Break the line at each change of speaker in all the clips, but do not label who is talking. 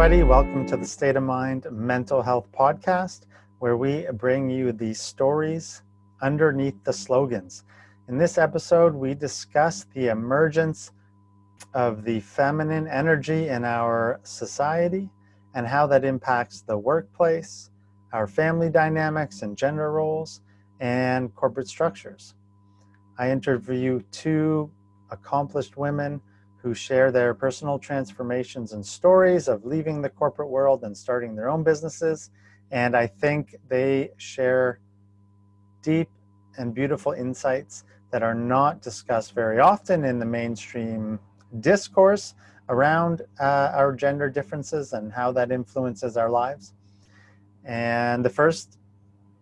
everybody. Welcome to the State of Mind Mental Health Podcast, where we bring you the stories underneath the slogans. In this episode, we discuss the emergence of the feminine energy in our society and how that impacts the workplace, our family dynamics and gender roles, and corporate structures. I interview two accomplished women who share their personal transformations and stories of leaving the corporate world and starting their own businesses. And I think they share deep and beautiful insights that are not discussed very often in the mainstream discourse around uh, our gender differences and how that influences our lives. And the first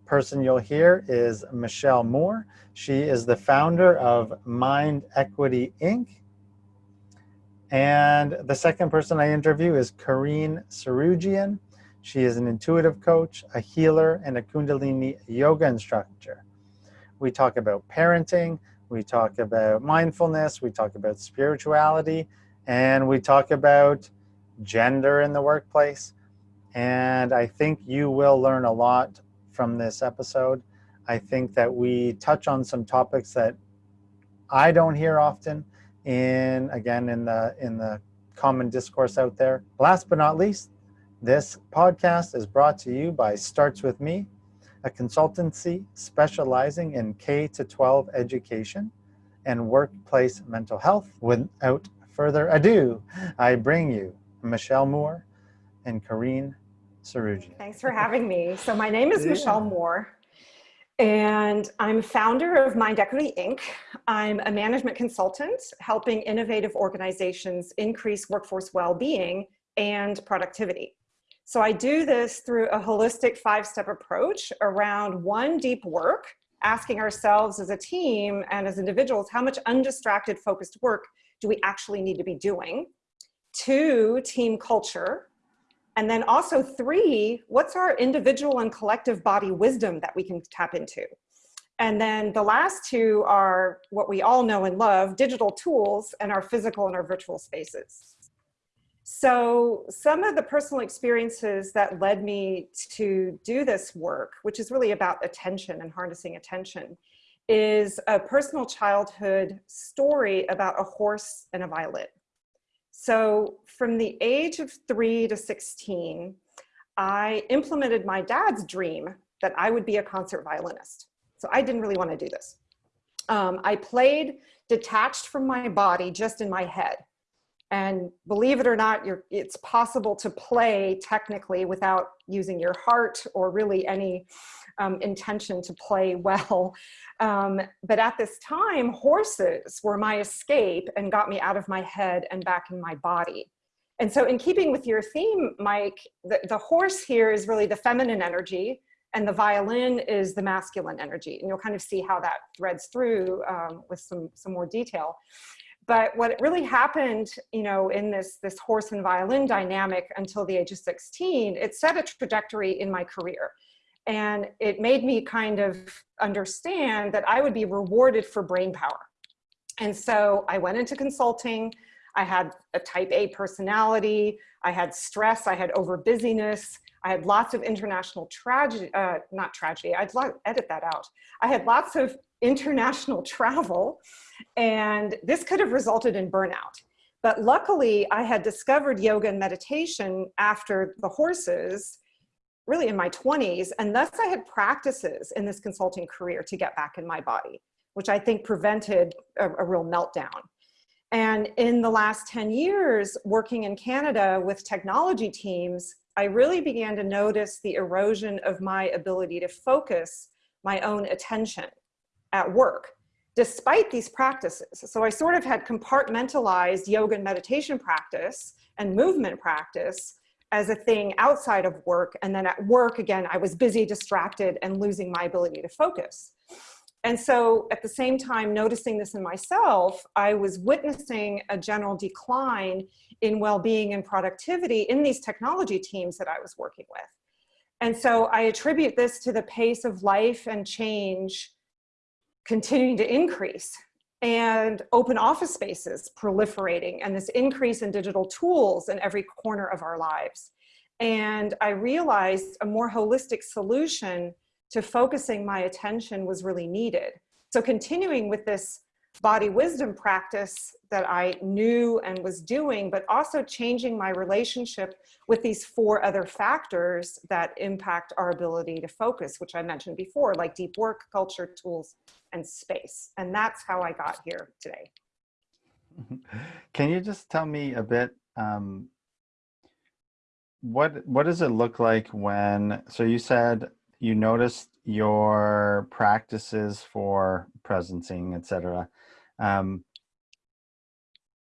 person you'll hear is Michelle Moore. She is the founder of Mind Equity Inc. And the second person I interview is Kareen Sarujian. She is an intuitive coach, a healer, and a Kundalini yoga instructor. We talk about parenting, we talk about mindfulness, we talk about spirituality, and we talk about gender in the workplace. And I think you will learn a lot from this episode. I think that we touch on some topics that I don't hear often in again in the in the common discourse out there. Last but not least, this podcast is brought to you by Starts With Me, a consultancy specializing in K to 12 education and workplace mental health. Without further ado, I bring you Michelle Moore and Kareen Saruji.
Thanks for having me. So my name is yeah. Michelle Moore. And I'm founder of Mind Equity Inc. I'm a management consultant helping innovative organizations increase workforce well-being and productivity. So I do this through a holistic five-step approach around one, deep work, asking ourselves as a team and as individuals, how much undistracted focused work do we actually need to be doing? Two, team culture, and then also three, what's our individual and collective body wisdom that we can tap into? And then the last two are what we all know and love, digital tools and our physical and our virtual spaces. So some of the personal experiences that led me to do this work, which is really about attention and harnessing attention, is a personal childhood story about a horse and a violin. So from the age of three to 16, I implemented my dad's dream that I would be a concert violinist. So I didn't really want to do this. Um, I played detached from my body, just in my head. And believe it or not, it's possible to play technically without using your heart or really any um, intention to play well. Um, but at this time, horses were my escape and got me out of my head and back in my body. And so in keeping with your theme, Mike, the, the horse here is really the feminine energy and the violin is the masculine energy. And you'll kind of see how that threads through um, with some, some more detail. But what really happened, you know, in this, this horse and violin dynamic until the age of 16, it set a trajectory in my career. And it made me kind of understand that I would be rewarded for brain power. And so I went into consulting. I had a type A personality. I had stress. I had over busyness. I had lots of international tragedy, uh, not tragedy, I'd edit that out. I had lots of international travel and this could have resulted in burnout. But luckily I had discovered yoga and meditation after the horses really in my 20s. And thus I had practices in this consulting career to get back in my body, which I think prevented a, a real meltdown. And in the last 10 years, working in Canada with technology teams, I really began to notice the erosion of my ability to focus my own attention at work, despite these practices. So I sort of had compartmentalized yoga and meditation practice and movement practice as a thing outside of work. And then at work, again, I was busy, distracted, and losing my ability to focus. And so at the same time, noticing this in myself, I was witnessing a general decline in well-being and productivity in these technology teams that I was working with. And so I attribute this to the pace of life and change continuing to increase and open office spaces proliferating and this increase in digital tools in every corner of our lives. And I realized a more holistic solution to focusing my attention was really needed. So continuing with this body wisdom practice that I knew and was doing, but also changing my relationship with these four other factors that impact our ability to focus, which I mentioned before, like deep work, culture, tools, and space. And that's how I got here today.
Can you just tell me a bit, um, what, what does it look like when, so you said you noticed your practices for presencing, etc um,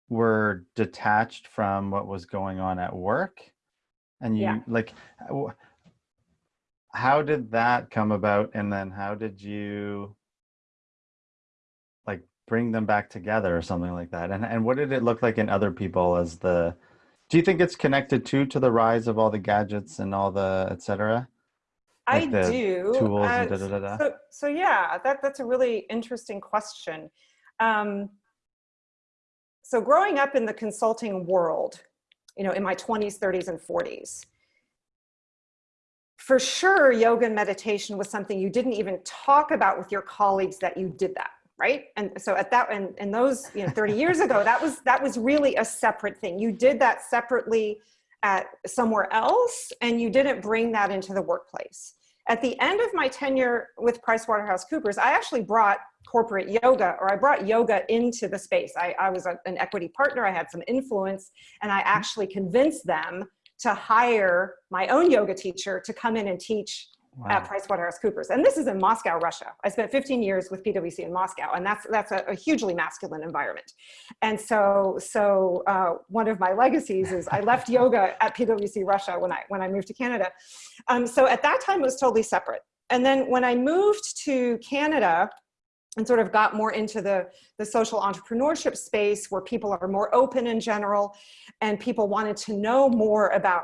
were detached from what was going on at work? And you yeah. like how did that come about? And then how did you like bring them back together or something like that? And and what did it look like in other people as the do you think it's connected to to the rise of all the gadgets and all the etc
like I do. Tools uh, da, da, da, so, so yeah, that, that's a really interesting question. Um, so growing up in the consulting world, you know, in my 20s, 30s, and 40s, for sure, yoga and meditation was something you didn't even talk about with your colleagues that you did that, right? And so at that, and, and those, you know, 30 years ago, that was, that was really a separate thing. You did that separately at somewhere else, and you didn't bring that into the workplace. At the end of my tenure with PricewaterhouseCoopers, I actually brought corporate yoga or I brought yoga into the space. I, I was a, an equity partner, I had some influence, and I actually convinced them to hire my own yoga teacher to come in and teach wow. at PricewaterhouseCoopers. And this is in Moscow, Russia. I spent 15 years with PwC in Moscow, and that's that's a, a hugely masculine environment. And so, so uh, one of my legacies is I left yoga at PwC Russia when I when I moved to Canada. Um, so at that time, it was totally separate. And then when I moved to Canada, and sort of got more into the, the social entrepreneurship space where people are more open in general and people wanted to know more about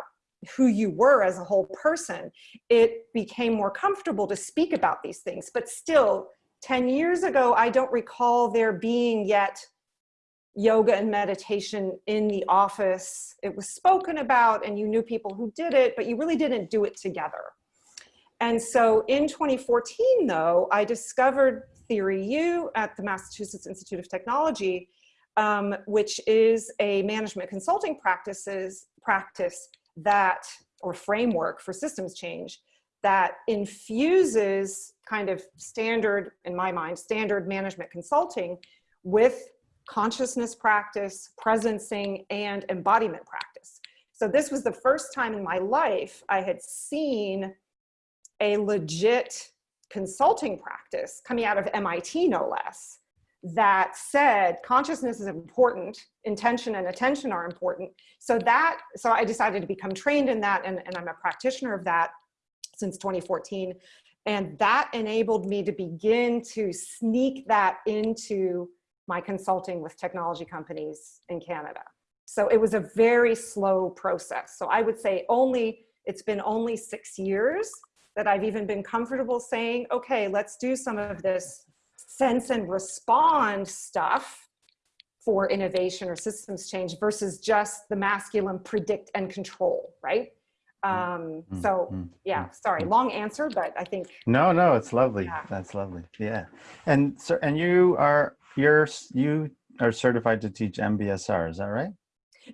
who you were as a whole person, it became more comfortable to speak about these things. But still, 10 years ago, I don't recall there being yet yoga and meditation in the office. It was spoken about and you knew people who did it, but you really didn't do it together. And so in 2014, though, I discovered Theory U at the Massachusetts Institute of Technology, um, which is a management consulting practices practice that, or framework for systems change, that infuses kind of standard, in my mind, standard management consulting with consciousness practice, presencing, and embodiment practice. So this was the first time in my life I had seen a legit consulting practice coming out of MIT, no less, that said consciousness is important, intention and attention are important. So that, so I decided to become trained in that and, and I'm a practitioner of that since 2014. And that enabled me to begin to sneak that into my consulting with technology companies in Canada. So it was a very slow process. So I would say only, it's been only six years that I've even been comfortable saying, okay, let's do some of this sense and respond stuff for innovation or systems change versus just the masculine predict and control, right? Mm, um, mm, so mm, yeah, sorry, long answer, but I think.
No, no, it's lovely. Yeah. That's lovely. Yeah. And so, and you are, you're, you are certified to teach MBSR, is that right?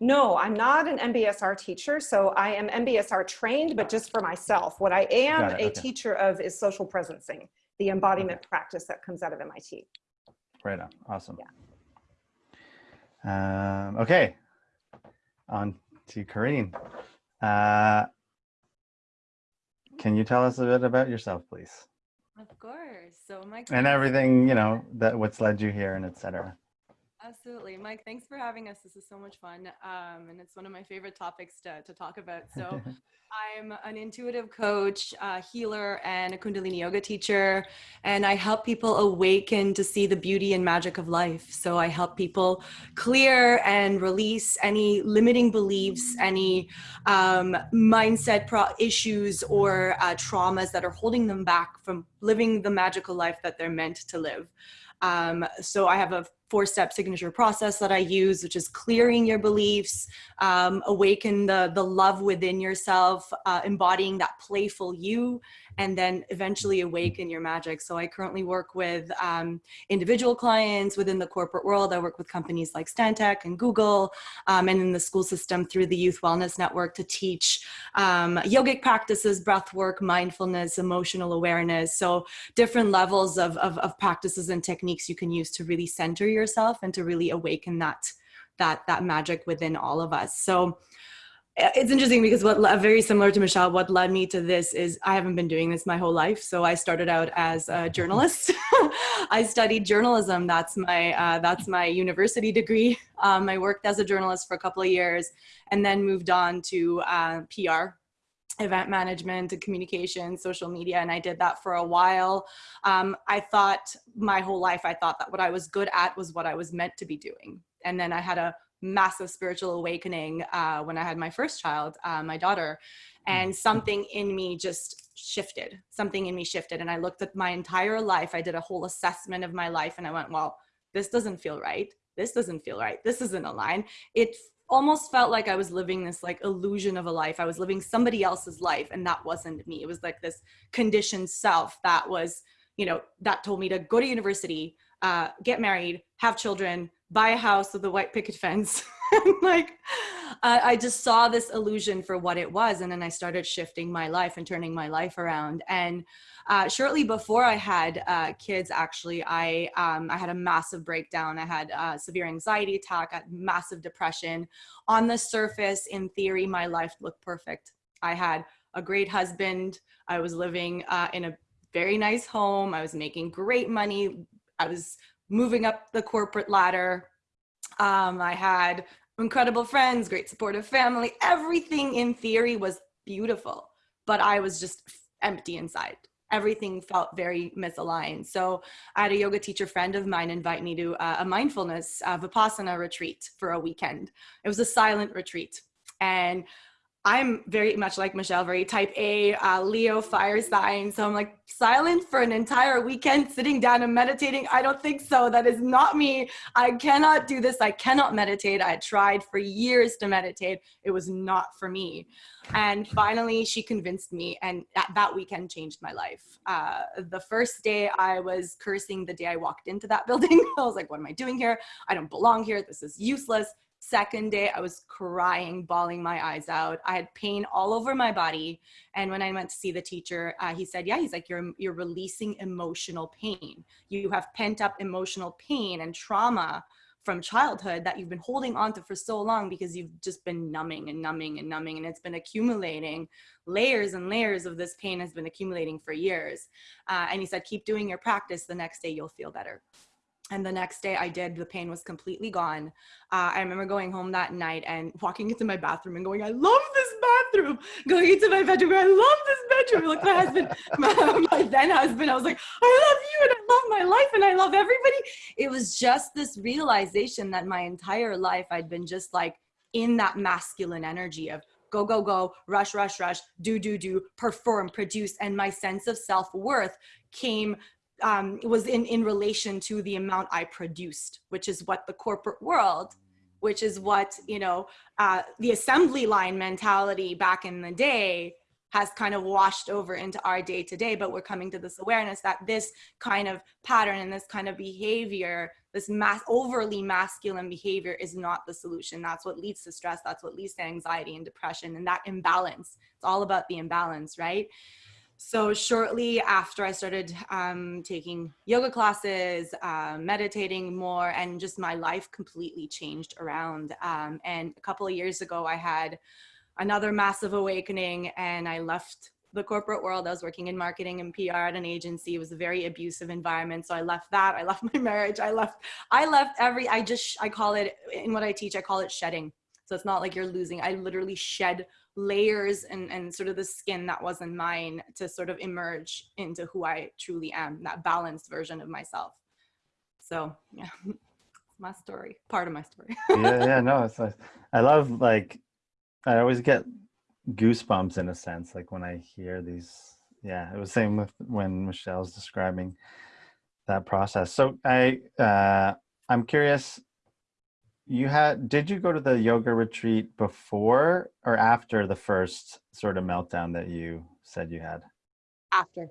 No, I'm not an MBSR teacher. So I am MBSR trained, but just for myself. What I am a okay. teacher of is social presencing the embodiment okay. practice that comes out of MIT.
Right on. Awesome. Yeah. Um, okay. On to Karine. Uh, can you tell us a bit about yourself, please?
Of course. So my
and everything you know that what's led you here and etc.
Absolutely. Mike, thanks for having us. This is so much fun. Um, and it's one of my favorite topics to, to talk about. So I'm an intuitive coach, uh, healer, and a Kundalini yoga teacher. And I help people awaken to see the beauty and magic of life. So I help people clear and release any limiting beliefs, any um, mindset issues or uh, traumas that are holding them back from living the magical life that they're meant to live. Um, so I have a four-step signature process that I use, which is clearing your beliefs, um, awaken the, the love within yourself, uh, embodying that playful you, and then eventually awaken your magic. So I currently work with um, individual clients within the corporate world. I work with companies like Stantec and Google, um, and in the school system through the Youth Wellness Network to teach um, yogic practices, breath work, mindfulness, emotional awareness. So different levels of, of, of practices and techniques you can use to really center yourself and to really awaken that that that magic within all of us. So it's interesting because what very similar to Michelle, what led me to this is I haven't been doing this my whole life. So I started out as a journalist. I studied journalism. That's my uh, that's my university degree. Um, I worked as a journalist for a couple of years, and then moved on to uh, PR, event management and communication, social media, and I did that for a while. Um, I thought my whole life, I thought that what I was good at was what I was meant to be doing, and then I had a massive spiritual awakening uh, when I had my first child, uh, my daughter, and mm-hmm. something in me just shifted. Something in me shifted, and I looked at my entire life. I did a whole assessment of my life, and I went, "Well, this doesn't feel right. This doesn't feel right. This isn't aligned." It almost felt like I was living this like illusion of a life. I was living somebody else's life, and that wasn't me. It was like this conditioned self that was, you know, that told me to go to university, uh, get married, have children, buy a house with a white picket fence. like, uh, I just saw this illusion for what it was. And then I started shifting my life and turning my life around. And uh, shortly before I had uh, kids, actually, I, um, I had a massive breakdown. I had a severe anxiety attack, I massive depression. On the surface, in theory, my life looked perfect. I had a great husband. I was living uh, in a very nice home. I was making great money. I was moving up the corporate ladder. Um, I had incredible friends, great supportive family. Everything in theory was beautiful, but I was just empty inside. Everything felt very misaligned. So I had a yoga teacher friend of mine invite me to a mindfulness uh, Vipassana retreat for a weekend. It was a silent retreat. And I'm very much like Michelle, very type A, uh, Leo fire sign. So I'm like silent for an entire weekend, sitting down and meditating. I don't think so. That is not me. I cannot do this. I cannot meditate. I tried for years to meditate. It was not for me. And finally, she convinced me, and that, that weekend changed my life. Uh, the first day, I was cursing the day I walked into that building. I was like, what am I doing here? I don't belong here. This is useless Second day, I was crying, bawling my eyes out. I had pain all over my body. And when I went to see the teacher, uh, he said, yeah, he's like, you're, you're releasing emotional pain. You have pent up emotional pain and trauma from childhood that you've been holding on to for so long because you've just been numbing and numbing and numbing and it's been accumulating layers and layers of this pain has been accumulating for years uh, and he said keep doing your practice the next day you'll feel better and the next day I did, the pain was completely gone. Uh, I remember going home that night and walking into my bathroom and going, I love this bathroom. Going into my bedroom, I love this bedroom. Like my husband, my, my then husband, I was like, I love you and I love my life and I love everybody. It was just this realization that my entire life I'd been just like in that masculine energy of go, go, go, rush, rush, rush, do, do, do, perform, produce. And my sense of self-worth came um, was in, in relation to the amount I produced, which is what the corporate world, which is what, you know, uh, the assembly line mentality back in the day has kind of washed over into our day to day, but we're coming to this awareness that this kind of pattern and this kind of behavior, this mass overly masculine behavior is not the solution. That's what leads to stress. That's what leads to anxiety and depression and that imbalance. It's all about the imbalance, right? So shortly after I started um, taking yoga classes, uh, meditating more, and just my life completely changed around. Um, and a couple of years ago, I had another massive awakening and I left the corporate world. I was working in marketing and PR at an agency. It was a very abusive environment. So I left that. I left my marriage. I left, I left every, I just, I call it, in what I teach, I call it shedding. So it's not like you're losing. I literally shed layers and, and sort of the skin that wasn't mine to sort of emerge into who I truly am, that balanced version of myself. So yeah, my story, part of my story.
yeah, yeah, no, it's nice. I love like, I always get goosebumps in a sense, like when I hear these, yeah, it was same with when Michelle's describing that process. So I uh, I'm curious. You had did you go to the yoga retreat before or after the first sort of meltdown that you said you had?
After.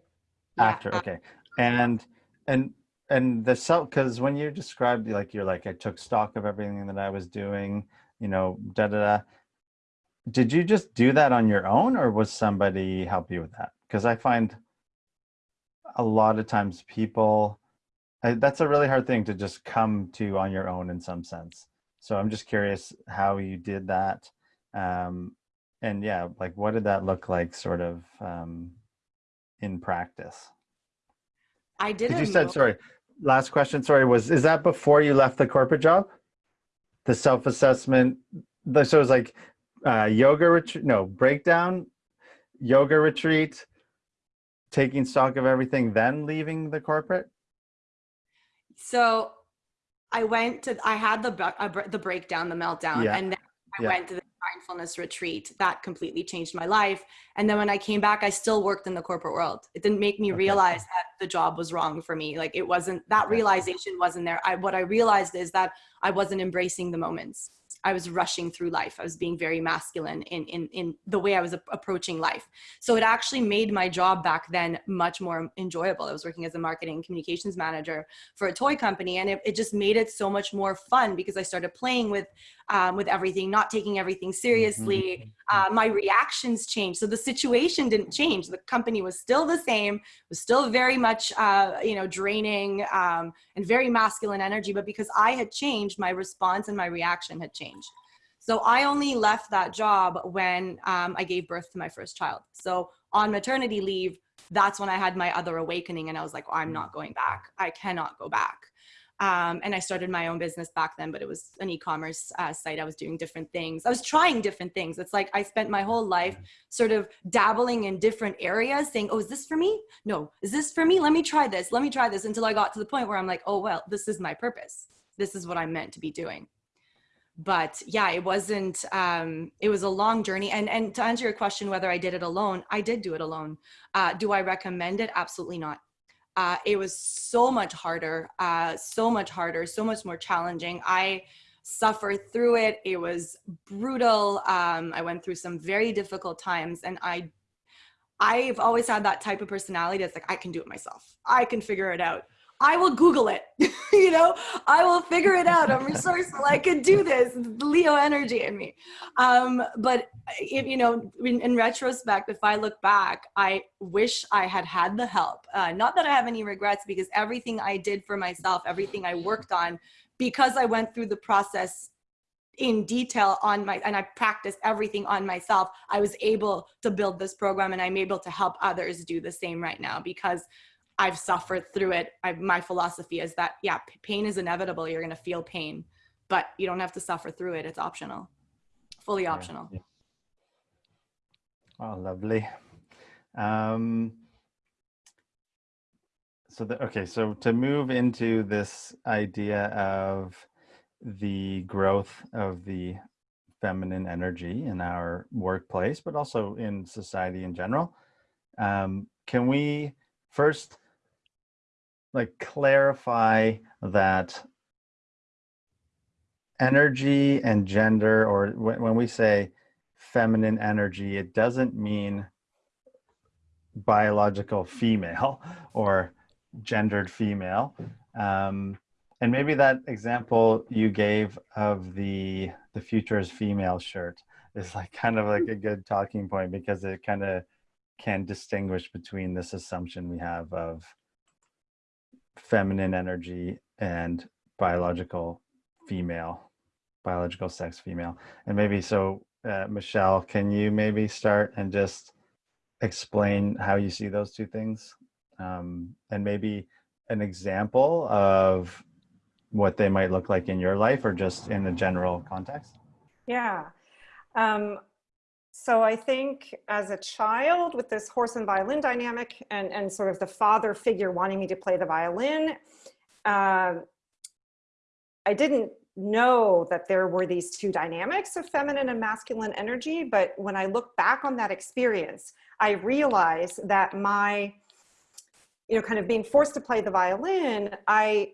After, yeah, okay. And and and the self because when you described like you're like I took stock of everything that I was doing, you know, da da da. Did you just do that on your own, or was somebody help you with that? Because I find a lot of times people I, that's a really hard thing to just come to on your own in some sense. So I'm just curious how you did that. Um, and yeah, like what did that look like sort of um, in practice?
I didn't.
You said, sorry, last question, sorry, was, is that before you left the corporate job? The self-assessment, so it was like uh, yoga retreat, no, breakdown, yoga retreat, taking stock of everything, then leaving the corporate?
So I went to, I had the, uh, the breakdown, the meltdown, yeah. and then I yeah. went to the mindfulness retreat. That completely changed my life. And then when I came back, I still worked in the corporate world. It didn't make me okay. realize that the job was wrong for me. Like it wasn't, that realization wasn't there. I, what I realized is that I wasn't embracing the moments. I was rushing through life. I was being very masculine in, in, in the way I was approaching life. So it actually made my job back then much more enjoyable. I was working as a marketing communications manager for a toy company and it, it just made it so much more fun because I started playing with, um, with everything, not taking everything seriously. Mm-hmm. Uh, my reactions changed. So the situation didn't change. The company was still the same, was still very much, uh, you know, draining um, and very masculine energy, but because I had changed, my response and my reaction had changed. So I only left that job when um, I gave birth to my first child. So on maternity leave, that's when I had my other awakening and I was like, oh, I'm not going back. I cannot go back. Um, and I started my own business back then, but it was an e-commerce uh, site. I was doing different things. I was trying different things. It's like I spent my whole life sort of dabbling in different areas saying, oh, is this for me? No, is this for me? Let me try this. Let me try this until I got to the point where I'm like, oh, well, this is my purpose. This is what I'm meant to be doing but yeah it wasn't um it was a long journey and and to answer your question whether i did it alone i did do it alone uh do i recommend it absolutely not uh it was so much harder uh so much harder so much more challenging. I suffered through it. It was brutal. Um i went through some very difficult times and i i've always had that type of personality that's like i can do it myself. I can figure it out I will Google it. you know, I will figure it out. I'm resourceful. I can do this. Leo energy in me. Um, but if, you know, in, in, retrospect, if I look back, I wish I had had the help. Uh, not that I have any regrets because everything I did for myself, everything I worked on, because I went through the process in detail on my and I practiced everything on myself I was able to build this program and I'm able to help others do the same right now because I've suffered through it. I, my philosophy is that, yeah, pain is inevitable. You're going to feel pain, but you don't have to suffer through it. It's optional, fully optional. Yeah,
yeah. Oh, lovely. Um, so, the, okay, so to move into this idea of the growth of the feminine energy in our workplace, but also in society in general, um, can we first like clarify that energy and gender, or when, when we say feminine energy, it doesn't mean biological female or gendered female. Um, and maybe that example you gave of the the future is female shirt is like kind of like a good talking point because it kind of can distinguish between this assumption we have of feminine energy and biological female, biological sex female. And maybe so, uh, Michelle, can you maybe start and just explain how you see those two things? Um, and maybe an example of what they might look like in your life or just in a general context?
Yeah. Um, so I think as a child with this horse and violin dynamic and, and sort of the father figure wanting me to play the violin, uh, I didn't know that there were these two dynamics of feminine and masculine energy. But when I look back on that experience, I realize that my you know, kind of being forced to play the violin, I,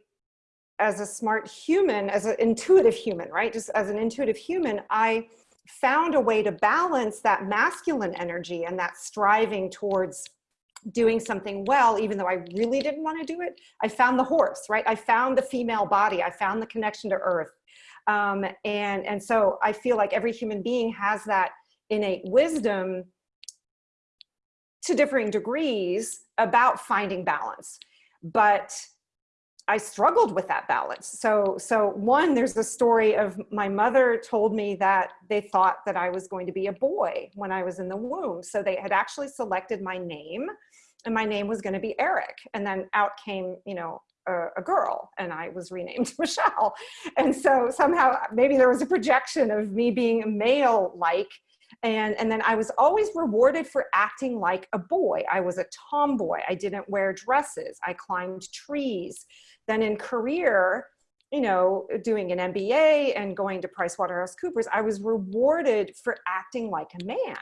as a smart human, as an intuitive human, right? Just as an intuitive human, I found a way to balance that masculine energy and that striving towards doing something well, even though I really didn't want to do it. I found the horse, right? I found the female body. I found the connection to earth. Um, and, and so I feel like every human being has that innate wisdom to differing degrees about finding balance. But I struggled with that balance. So, so one, there's a story of my mother told me that they thought that I was going to be a boy when I was in the womb. So they had actually selected my name and my name was going to be Eric. And then out came, you know, a, a, girl and I was renamed Michelle. And so somehow maybe there was a projection of me being male-like and, and then I was always rewarded for acting like a boy. I was a tomboy. I didn't wear dresses. I climbed trees. Then in career, you know, doing an MBA and going to PricewaterhouseCoopers, I was rewarded for acting like a man.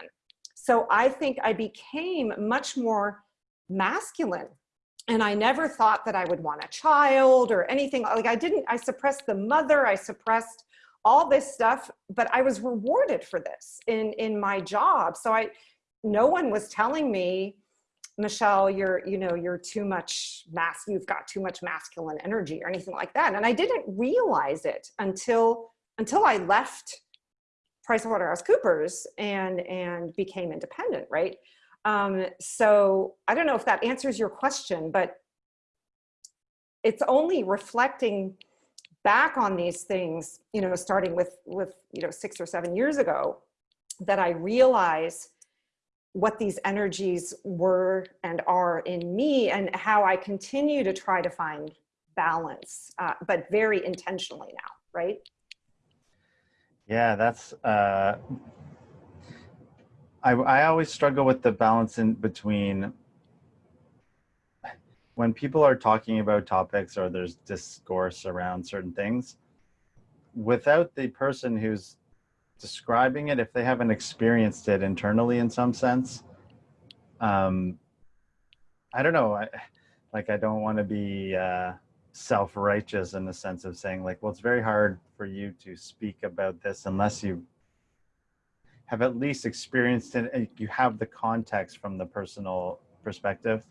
So I think I became much more masculine and I never thought that I would want a child or anything like I didn't, I suppressed the mother, I suppressed all this stuff, but I was rewarded for this in, in my job. So I, no one was telling me, Michelle, you're, you know, you're too much mass, you've got too much masculine energy or anything like that. And I didn't realize it until, until I left PricewaterhouseCoopers and, and became independent, right? Um, so I don't know if that answers your question, but it's only reflecting back on these things, you know, starting with, with, you know, six or seven years ago, that I realize what these energies were and are in me and how I continue to try to find balance, uh, but very intentionally now, right?
Yeah, that's, uh, I, I always struggle with the balance in between when people are talking about topics or there's discourse around certain things, without the person who's describing it, if they haven't experienced it internally in some sense, um, I don't know. I, like, I don't want to be uh, self-righteous in the sense of saying like, well, it's very hard for you to speak about this unless you have at least experienced it. and You have the context from the personal perspective.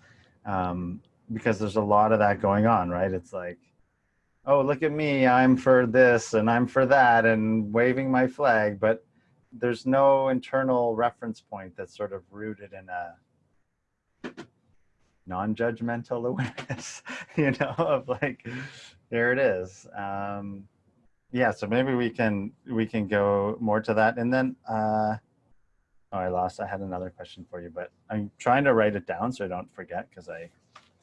Um, because there's a lot of that going on, right? It's like, oh, look at me, I'm for this and I'm for that and waving my flag, but there's no internal reference point that's sort of rooted in a non-judgmental awareness, you know, of like, there it is. Um, yeah, so maybe we can we can go more to that. And then, uh, oh, I lost, I had another question for you, but I'm trying to write it down so I don't forget because I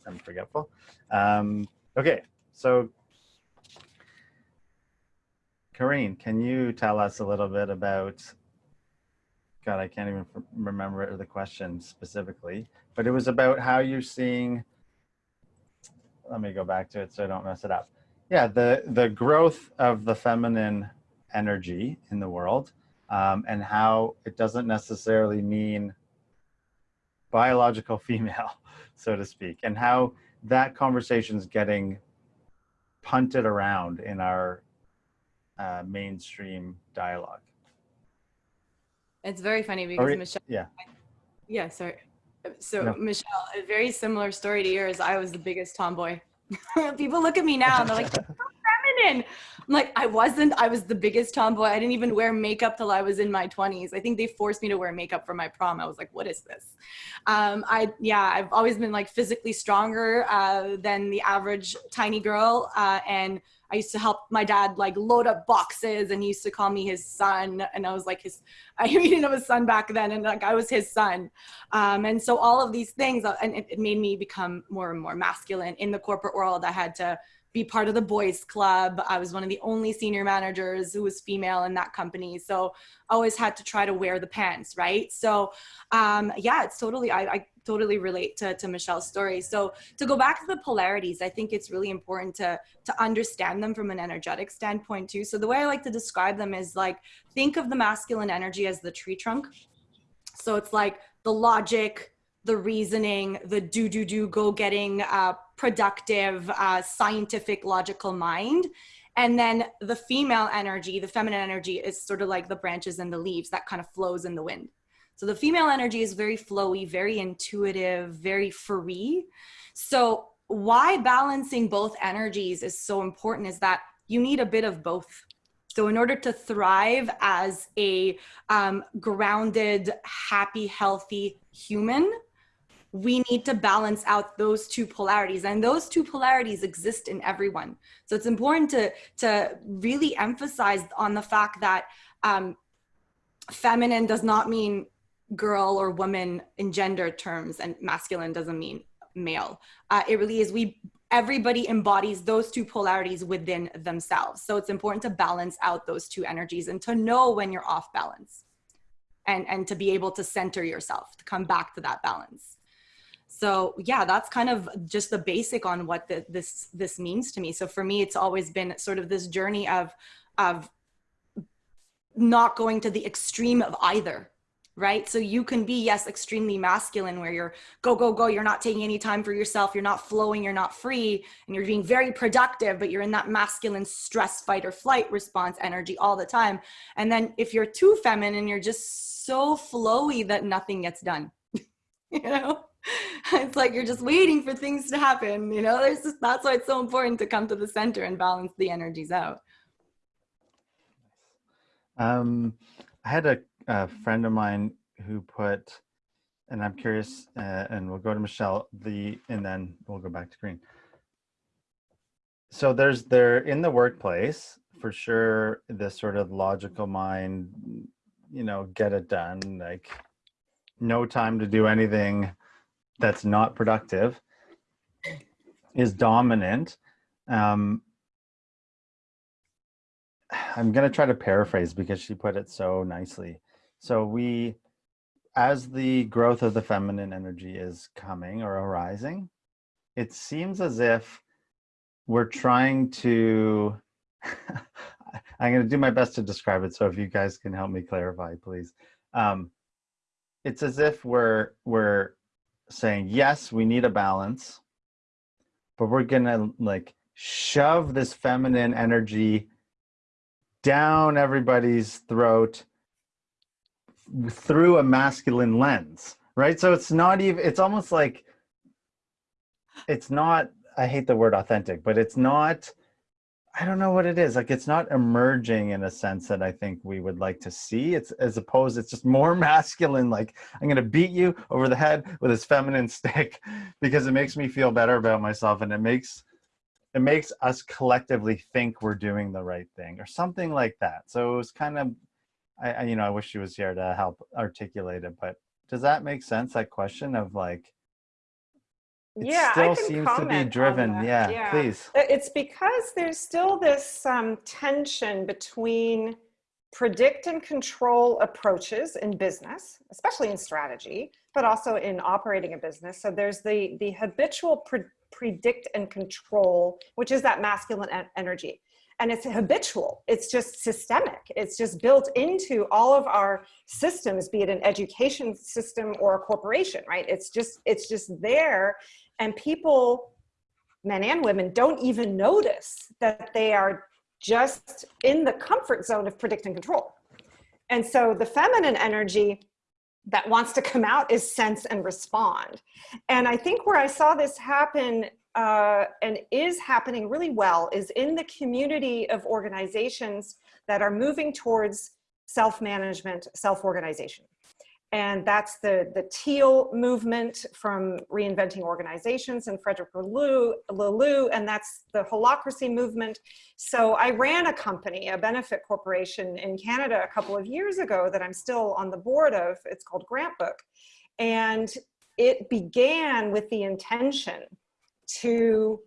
I'm forgetful. Um, okay, so Karine, can you tell us a little bit about, God, I can't even remember the question specifically, but it was about how you're seeing, let me go back to it so I don't mess it up. Yeah, the, the growth of the feminine energy in the world um, and how it doesn't necessarily mean biological female so to speak, and how that conversation is getting punted around in our uh, mainstream dialogue.
It's very funny because Michelle.
Yeah.
Yeah. Sorry. So no. Michelle, a very similar story to yours. I was the biggest tomboy. People look at me now and they're like, feminine. I'm like, I wasn't. I was the biggest tomboy. I didn't even wear makeup till I was in my 20s. I think they forced me to wear makeup for my prom. I was like, what is this? Um, I yeah, I've always been like physically stronger uh, than the average tiny girl, uh, and I used to help my dad like load up boxes and he used to call me his son. And I was like his, I didn't know his son back then. And like, I was his son. Um, and so all of these things, uh, and it, it made me become more and more masculine in the corporate world. I had to be part of the boys club. I was one of the only senior managers who was female in that company. So I always had to try to wear the pants, right? So um, yeah, it's totally, I, I totally relate to, to Michelle's story. So to go back to the polarities, I think it's really important to, to understand them from an energetic standpoint too. So the way I like to describe them is like, think of the masculine energy as the tree trunk. So it's like the logic, the reasoning, the do, do, do, go getting uh, productive, uh, scientific, logical mind. And then the female energy, the feminine energy is sort of like the branches and the leaves that kind of flows in the wind. So the female energy is very flowy, very intuitive, very free. So why balancing both energies is so important is that you need a bit of both. So in order to thrive as a um, grounded, happy, healthy human, we need to balance out those two polarities and those two polarities exist in everyone so it's important to to really emphasize on the fact that um, feminine does not mean girl or woman in gender terms and masculine doesn't mean male. Uh, it really is we everybody embodies those two polarities within themselves. So it's important to balance out those two energies and to know when you're off balance and and to be able to center yourself to come back to that balance. So yeah that's kind of just the basic on what the, this this means to me. So for me it's always been sort of this journey of of not going to the extreme of either right? So you can be yes extremely masculine where you're go go go you're not taking any time for yourself you're not flowing you're not free and you're being very productive but you're in that masculine stress fight or flight response energy all the time. And then if you're too feminine you're just so flowy that nothing gets done you know? It's like you're just waiting for things to happen you know? There's just, that's why it's so important to come to the center and balance the energies out.
Um i had a, a friend of mine who put and i'm curious uh, and we'll go to michelle the and then we'll go back to Karine so there's there in the workplace for sure this sort of logical mind you know get it done like no time to do anything that's not productive is dominant. Um, I'm going to try to paraphrase because she put it so nicely. So we, as the growth of the feminine energy is coming or arising, it seems as if we're trying to, I'm going to do my best to describe it. So if you guys can help me clarify, please. Um, it's as if we're, we're saying, yes, we need a balance, but we're gonna like shove this feminine energy down everybody's throat through a masculine lens, right? So it's not even, it's almost like, it's not, I hate the word authentic, but it's not I don't know what it is. Like it's not emerging in a sense that I think we would like to see. It's as opposed, it's just more masculine. Like I'm going to beat you over the head with this feminine stick because it makes me feel better about myself and it makes it makes us collectively think we're doing the right thing or something like that. So it was kind of, I, I you know, I wish she was here to help articulate it. But does that make sense? That question of like, it
yeah,
still seems to be driven. Yeah, yeah, please.
It's because there's still this um, tension between predict and control approaches in business, especially in strategy, but also in operating a business. So there's the, the habitual pre predict and control, which is that masculine energy. And it's habitual, it's just systemic. It's just built into all of our systems, be it an education system or a corporation, right? It's just, it's just there and people, men and women, don't even notice that they are just in the comfort zone of predict and control. And so the feminine energy that wants to come out is sense and respond. And I think where I saw this happen uh, and is happening really well is in the community of organizations that are moving towards self-management, self-organization and that's the, the teal movement from reinventing organizations and Frederic Laloux, and that's the holacracy movement. So I ran a company, a benefit corporation in Canada a couple of years ago that I'm still on the board of. It's called GrantBook. And it began with the intention to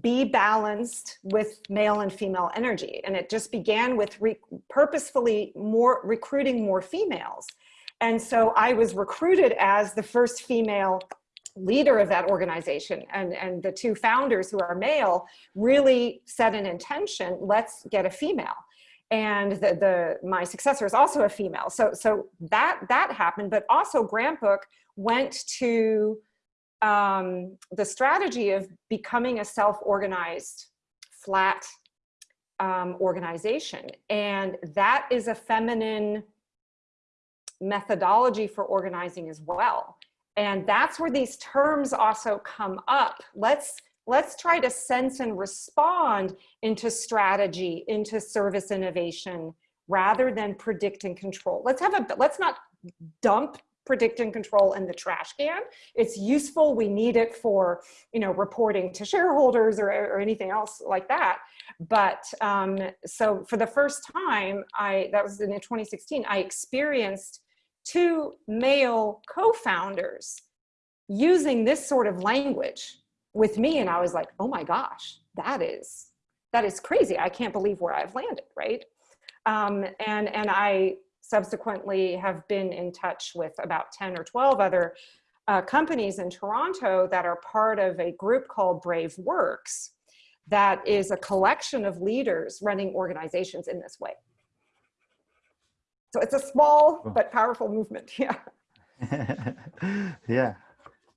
be balanced with male and female energy. And it just began with purposefully more recruiting more females. And so I was recruited as the first female leader of that organization and, and the two founders who are male really set an intention, let's get a female. and the, the my successor is also a female. So so that that happened, but also GrantBook went to um, the strategy of becoming a self-organized, flat um, organization, and that is a feminine methodology for organizing as well. And that's where these terms also come up. Let's let's try to sense and respond into strategy, into service innovation, rather than predict and control. Let's have a, let's not dump predict and control in the trash can. It's useful. We need it for, you know, reporting to shareholders or, or anything else like that. But um, so for the first time, I, that was in 2016, I experienced two male co-founders using this sort of language with me and I was like, oh my gosh, that is, that is crazy. I can't believe where I've landed, right? Um, and, and I subsequently have been in touch with about 10 or 12 other uh, companies in Toronto that are part of a group called Brave Works that is a collection of leaders running organizations in this way. So it's a small but powerful movement, yeah.
yeah,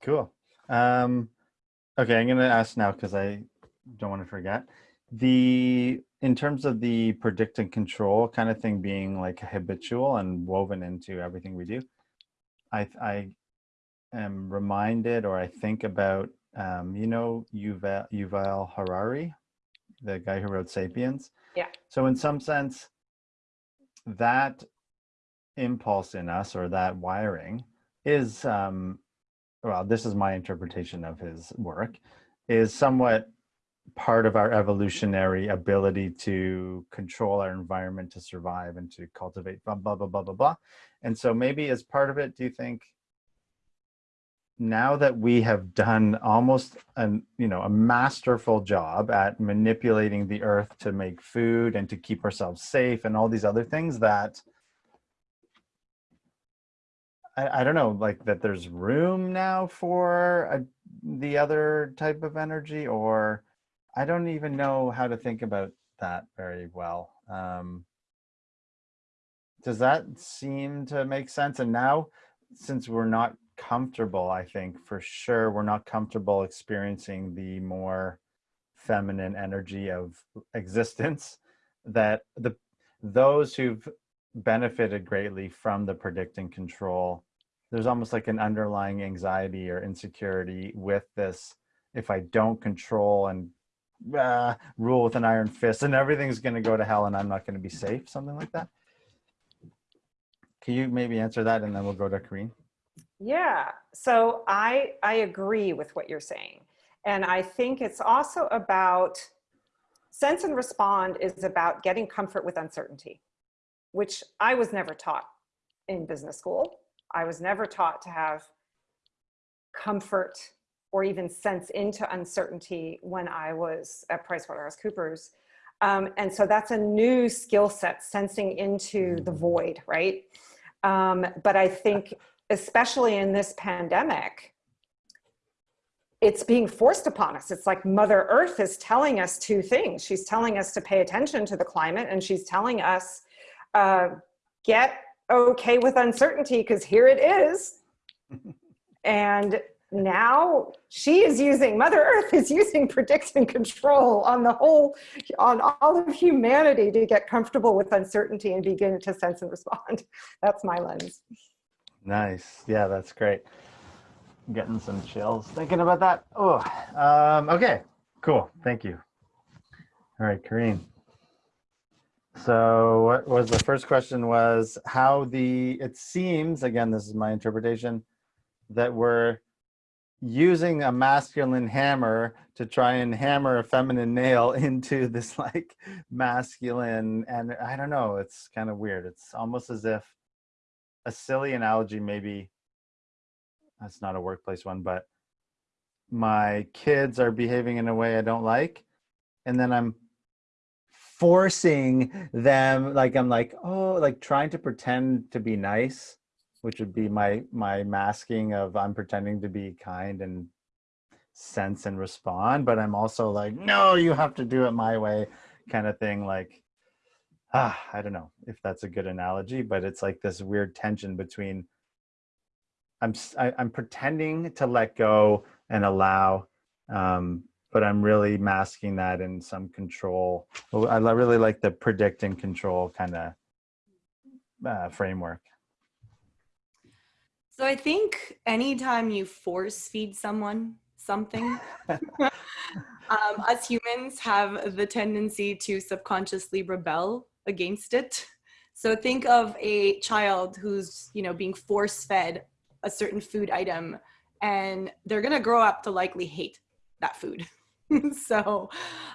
cool. Um, Okay, I'm going to ask now because I don't want to forget. The in terms of the predict and control kind of thing being like habitual and woven into everything we do, I I am reminded or I think about um, you know Yuval, Yuval Harari, the guy who wrote *Sapiens*.
Yeah.
So in some sense, that impulse in us or that wiring is um, well, this is my interpretation of his work, is somewhat part of our evolutionary ability to control our environment to survive and to cultivate blah, blah, blah, blah, blah, blah. And so maybe as part of it, do you think now that we have done almost an, you know, a masterful job at manipulating the earth to make food and to keep ourselves safe and all these other things that I, I don't know, like that there's room now for a, the other type of energy, or I don't even know how to think about that very well. Um, does that seem to make sense? And now, since we're not comfortable, I think for sure we're not comfortable experiencing the more feminine energy of existence that the those who've benefited greatly from the predict and control there's almost like an underlying anxiety or insecurity with this if i don't control and uh, rule with an iron fist and everything's going to go to hell and i'm not going to be safe something like that can you maybe answer that and then we'll go to Karine?
Yeah, so I, I agree with what you're saying. And I think it's also about, sense and respond is about getting comfort with uncertainty, which I was never taught in business school. I was never taught to have comfort or even sense into uncertainty when I was at PricewaterhouseCoopers. Um, and so that's a new skill set, sensing into the mm. void, right? Um, but I think, especially in this pandemic, it's being forced upon us. It's like Mother Earth is telling us two things. She's telling us to pay attention to the climate and she's telling us, uh, get okay with uncertainty because here it is. and now she is using, Mother Earth is using predict and control on the whole, on all of humanity to get comfortable with uncertainty and begin to sense and respond. That's my lens.
Nice. Yeah, that's great. I'm getting some chills thinking about that. Oh, um, okay, cool. Thank you. All right, Karine. So what was the first question was how the, it seems, again, this is my interpretation, that we're using a masculine hammer to try and hammer a feminine nail into this like masculine, and I don't know, it's kind of weird. It's almost as if a silly analogy, maybe, that's not a workplace one, but my kids are behaving in a way I don't like, and then I'm forcing them like i'm like oh like trying to pretend to be nice which would be my my masking of i'm pretending to be kind and sense and respond but i'm also like no you have to do it my way kind of thing like ah, I don't know if that's a good analogy, but it's like this weird tension between I'm I, am i am pretending to let go and allow, um, but I'm really masking that in some control. I really like the predict and control kind of uh, framework.
So I think anytime you force feed someone something, um, us humans have the tendency to subconsciously rebel against it. So think of a child who's, you know, being force fed a certain food item and they're going to grow up to likely hate that food. so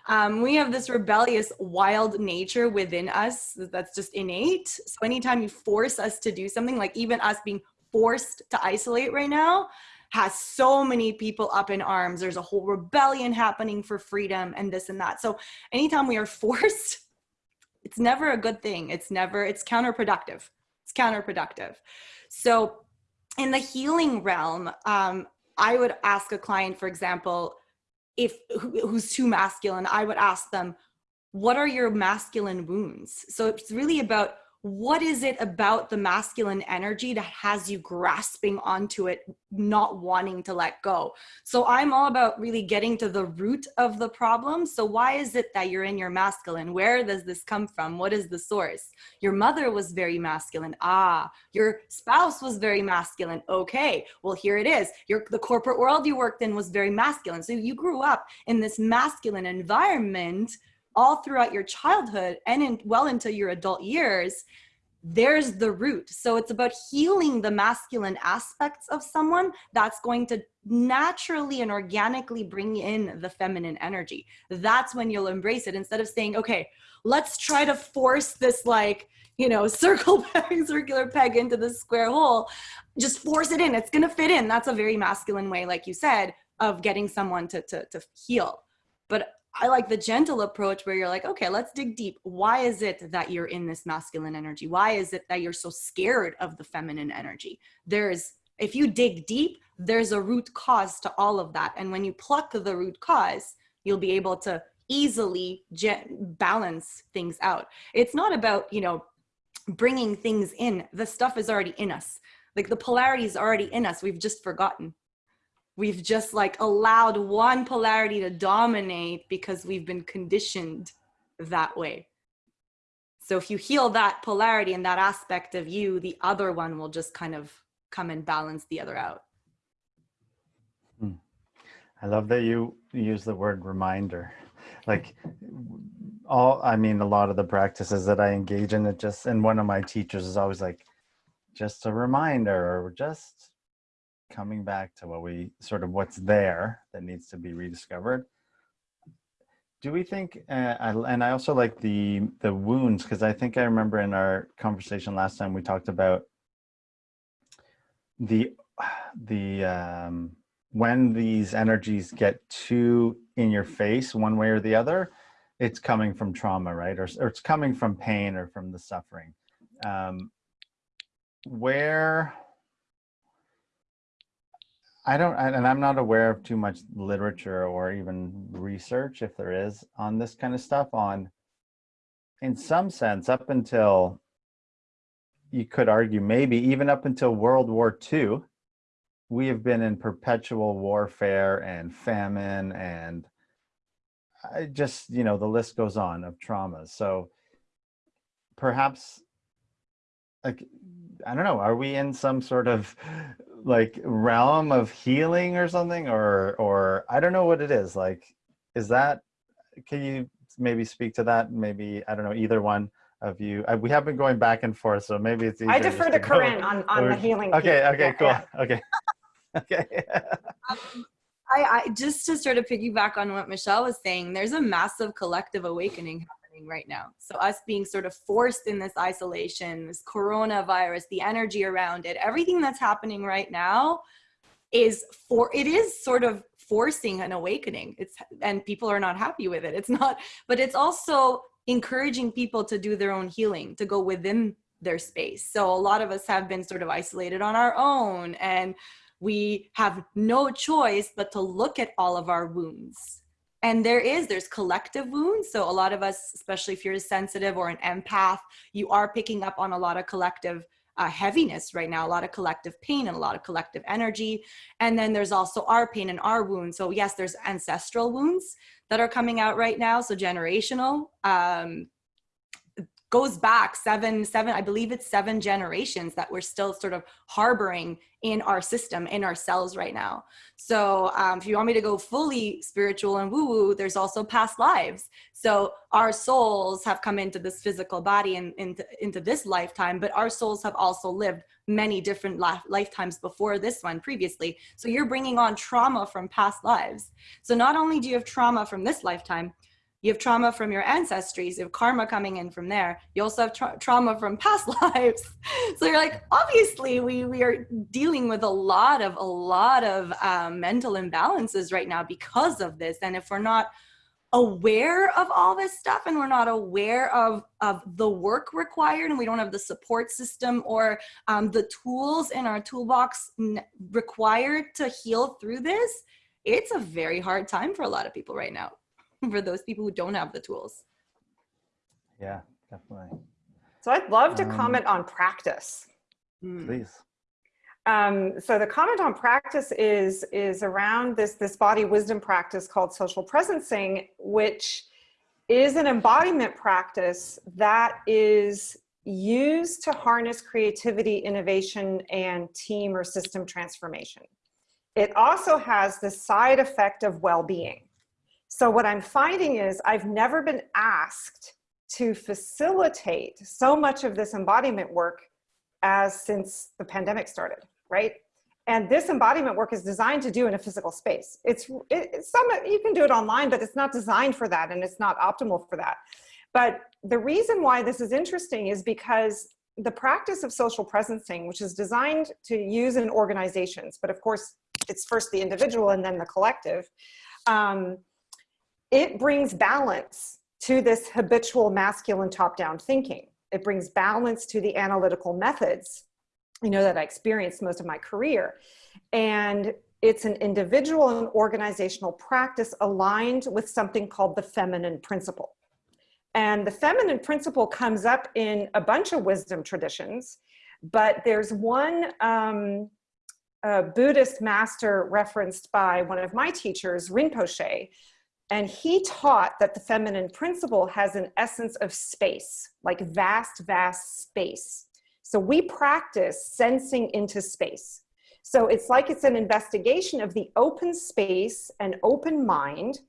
um, we have this rebellious wild nature within us that's just innate so anytime you force us to do something like even us being forced to isolate right now has so many people up in arms there's a whole rebellion happening for freedom and this and that so anytime we are forced it's never a good thing. It's never, it's counterproductive. It's counterproductive. So in the healing realm, um, I would ask a client, for example, if who's too masculine, I would ask them, what are your masculine wounds? So it's really about what is it about the masculine energy that has you grasping onto it, not wanting to let go? So I'm all about really getting to the root of the problem. So why is it that you're in your masculine? Where does this come from? What is the source? Your mother was very masculine. Ah, your spouse was very masculine. Okay, well, here it is. Your, the corporate world you worked in was very masculine. So you grew up in this masculine environment all throughout your childhood and in, well into your adult years, there's the root. So it's about healing the masculine aspects of someone that's going to naturally and organically bring in the feminine energy. That's when you'll embrace it instead of saying, okay, let's try to force this like, you know, circle peg, circular peg into the square hole. Just force it in. It's going to fit in. That's a very masculine way, like you said, of getting someone to, to, to heal. But I like the gentle approach where you're like, okay, let's dig deep. Why is it that you're in this masculine energy? Why is it that you're so scared of the feminine energy? There's, if you dig deep, there's a root cause to all of that. And when you pluck the root cause, you'll be able to easily balance things out. It's not about, you know, bringing things in. The stuff is already in us. Like the polarity is already in us. We've just forgotten we've just like allowed one polarity to dominate because we've been conditioned that way. So if you heal that polarity and that aspect of you, the other one will just kind of come and balance the other out.
Hmm. I love that you use the word reminder. Like all, I mean, a lot of the practices that I engage in, it just, and one of my teachers is always like, just a reminder or just coming back to what we sort of what's there that needs to be rediscovered. Do we think uh, I, and i also like the the wounds because i think i remember in our conversation last time we talked about the the um when these energies get too in your face one way or the other it's coming from trauma right? Or, or it's coming from pain or from the suffering. Um where I don't, and I'm not aware of too much literature or even research, if there is, on this kind of stuff. On, in some sense, up until you could argue, maybe even up until World War II, we have been in perpetual warfare and famine and I just, you know, the list goes on of traumas. So perhaps, like, I don't know, are we in some sort of like realm of healing or something or or i don't know what it is like is that can you maybe speak to that? Maybe i don't know either one of you I, we have been going back and forth so maybe it's
i defer to, to Karine on, on or, the healing
okay okay cool. yeah. okay. Okay.
Um, I, I just to sort of piggyback on what michelle was saying there's a massive collective awakening happening right now. So us being sort of forced in this isolation, this coronavirus, the energy around it, everything that's happening right now is for, it is sort of forcing an awakening. It's, and people are not happy with it. It's not, but it's also encouraging people to do their own healing, to go within their space. So a lot of us have been sort of isolated on our own and we have no choice but to look at all of our wounds and there is there's collective wounds. So a lot of us especially if you're sensitive or an empath you are picking up on a lot of collective uh, heaviness right now a lot of collective pain and a lot of collective energy. And then there's also our pain and our wounds. So yes there's ancestral wounds that are coming out right now so generational um, goes back seven, seven, I believe it's seven generations that we're still sort of harboring in our system, in our cells right now. So um, if you want me to go fully spiritual and woo woo, there's also past lives. So our souls have come into this physical body and into, into this lifetime, but our souls have also lived many different lifetimes before this one previously. So you're bringing on trauma from past lives. So not only do you have trauma from this lifetime, you have trauma from your ancestries, you have karma coming in from there. You also have tra trauma from past lives. so you're like, obviously we, we are dealing with a lot of, a lot of um, mental imbalances right now because of this. And if we're not aware of all this stuff and we're not aware of, of the work required and we don't have the support system or um, the tools in our toolbox required to heal through this, it's a very hard time for a lot of people right now. for those people who don't have the tools.
Yeah, definitely.
So I'd love to um, comment on practice.
Hmm. Please.
Um, so the comment on practice is is around this this body wisdom practice called social presencing, which is an embodiment practice that is used to harness creativity, innovation, and team or system transformation. It also has the side effect of well-being. So what I'm finding is I've never been asked to facilitate so much of this embodiment work as since the pandemic started, right? And this embodiment work is designed to do in a physical space. It's, it's some, you can do it online, but it's not designed for that and it's not optimal for that. But the reason why this is interesting is because the practice of social presencing, which is designed to use in organizations, but of course it's first the individual and then the collective, um, it brings balance to this habitual masculine top-down thinking. It brings balance to the analytical methods, you know, that I experienced most of my career. And it's an individual and organizational practice aligned with something called the feminine principle. And the feminine principle comes up in a bunch of wisdom traditions, but there's one um, Buddhist master referenced by one of my teachers, Rinpoche, and he taught that the feminine principle has an essence of space, like vast, vast space. So we practice sensing into space. So it's like it's an investigation of the open space and open mind,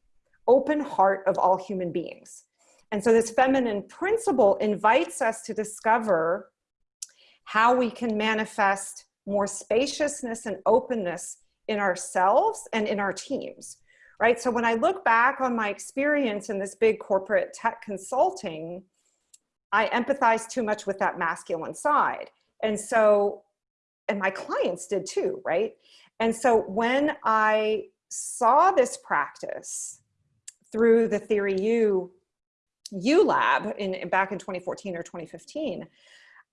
open heart of all human beings. And so this feminine principle invites us to discover how we can manifest more spaciousness and openness in ourselves and in our teams right? So when I look back on my experience in this big corporate tech consulting, I empathize too much with that masculine side. And so, and my clients did too, right? And so when I saw this practice through the Theory U, U Lab in, back in 2014 or 2015,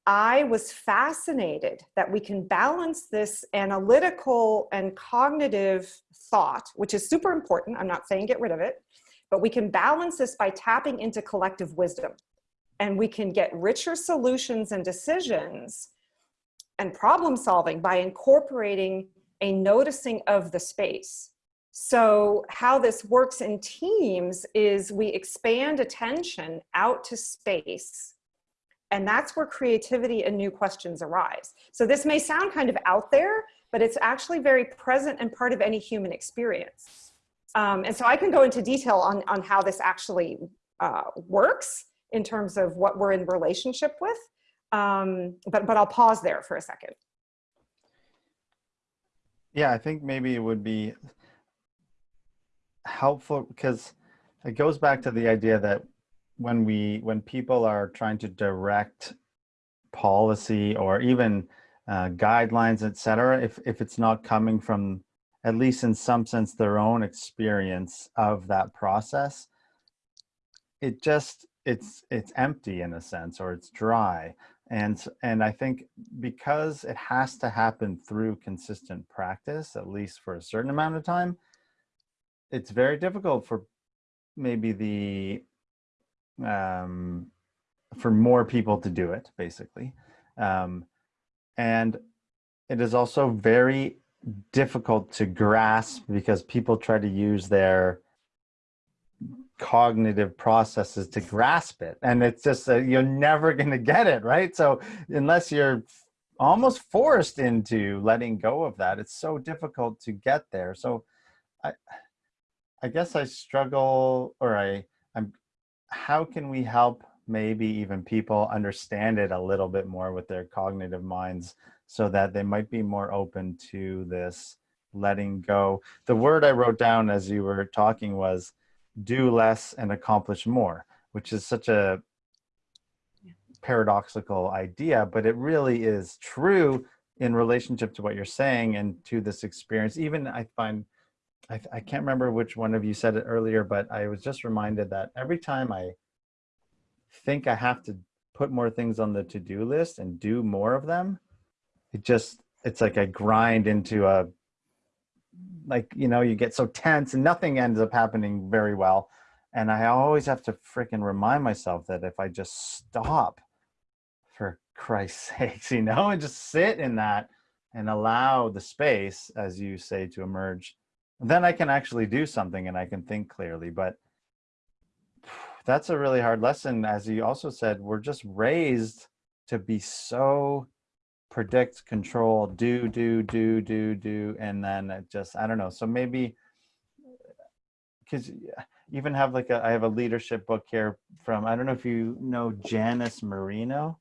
I was fascinated that we can balance this analytical and cognitive thought, which is super important. I'm not saying get rid of it, but we can balance this by tapping into collective wisdom. And we can get richer solutions and decisions and problem solving by incorporating a noticing of the space. So how this works in teams is we expand attention out to space and that's where creativity and new questions arise. So this may sound kind of out there, but it's actually very present and part of any human experience. Um, and so I can go into detail on, on how this actually uh, works in terms of what we're in relationship with. Um, but, but I'll pause there for a second.
Yeah, I think maybe it would be helpful because it goes back to the idea that when we when people are trying to direct policy or even uh, guidelines, etc., if if it's not coming from at least in some sense their own experience of that process, it just it's it's empty in a sense or it's dry and and i think because it has to happen through consistent practice at least for a certain amount of time it's very difficult for maybe the um, for more people to do it, basically. Um, and it is also very difficult to grasp because people try to use their cognitive processes to grasp it. And it's just uh, you're never going to get it right? So unless you're almost forced into letting go of that it's so difficult to get there. So i i guess i struggle or i how can we help maybe even people understand it a little bit more with their cognitive minds so that they might be more open to this letting go. The word I wrote down as you were talking was do less and accomplish more, which is such a paradoxical idea, but it really is true in relationship to what you're saying and to this experience. Even I find, I, I can't remember which one of you said it earlier, but I was just reminded that every time I think I have to put more things on the to-do list and do more of them, it just, it's like I grind into a, like, you know, you get so tense and nothing ends up happening very well. And I always have to freaking remind myself that if I just stop for Christ's sakes, you know, and just sit in that and allow the space, as you say, to emerge, then I can actually do something and I can think clearly. But that's a really hard lesson. As you also said, we're just raised to be so predict, control, do, do, do, do, do, and then it just, I don't know. So maybe, uh, because uh, even have like a, I have a leadership book here from, I don't know if you know Janice Marturano.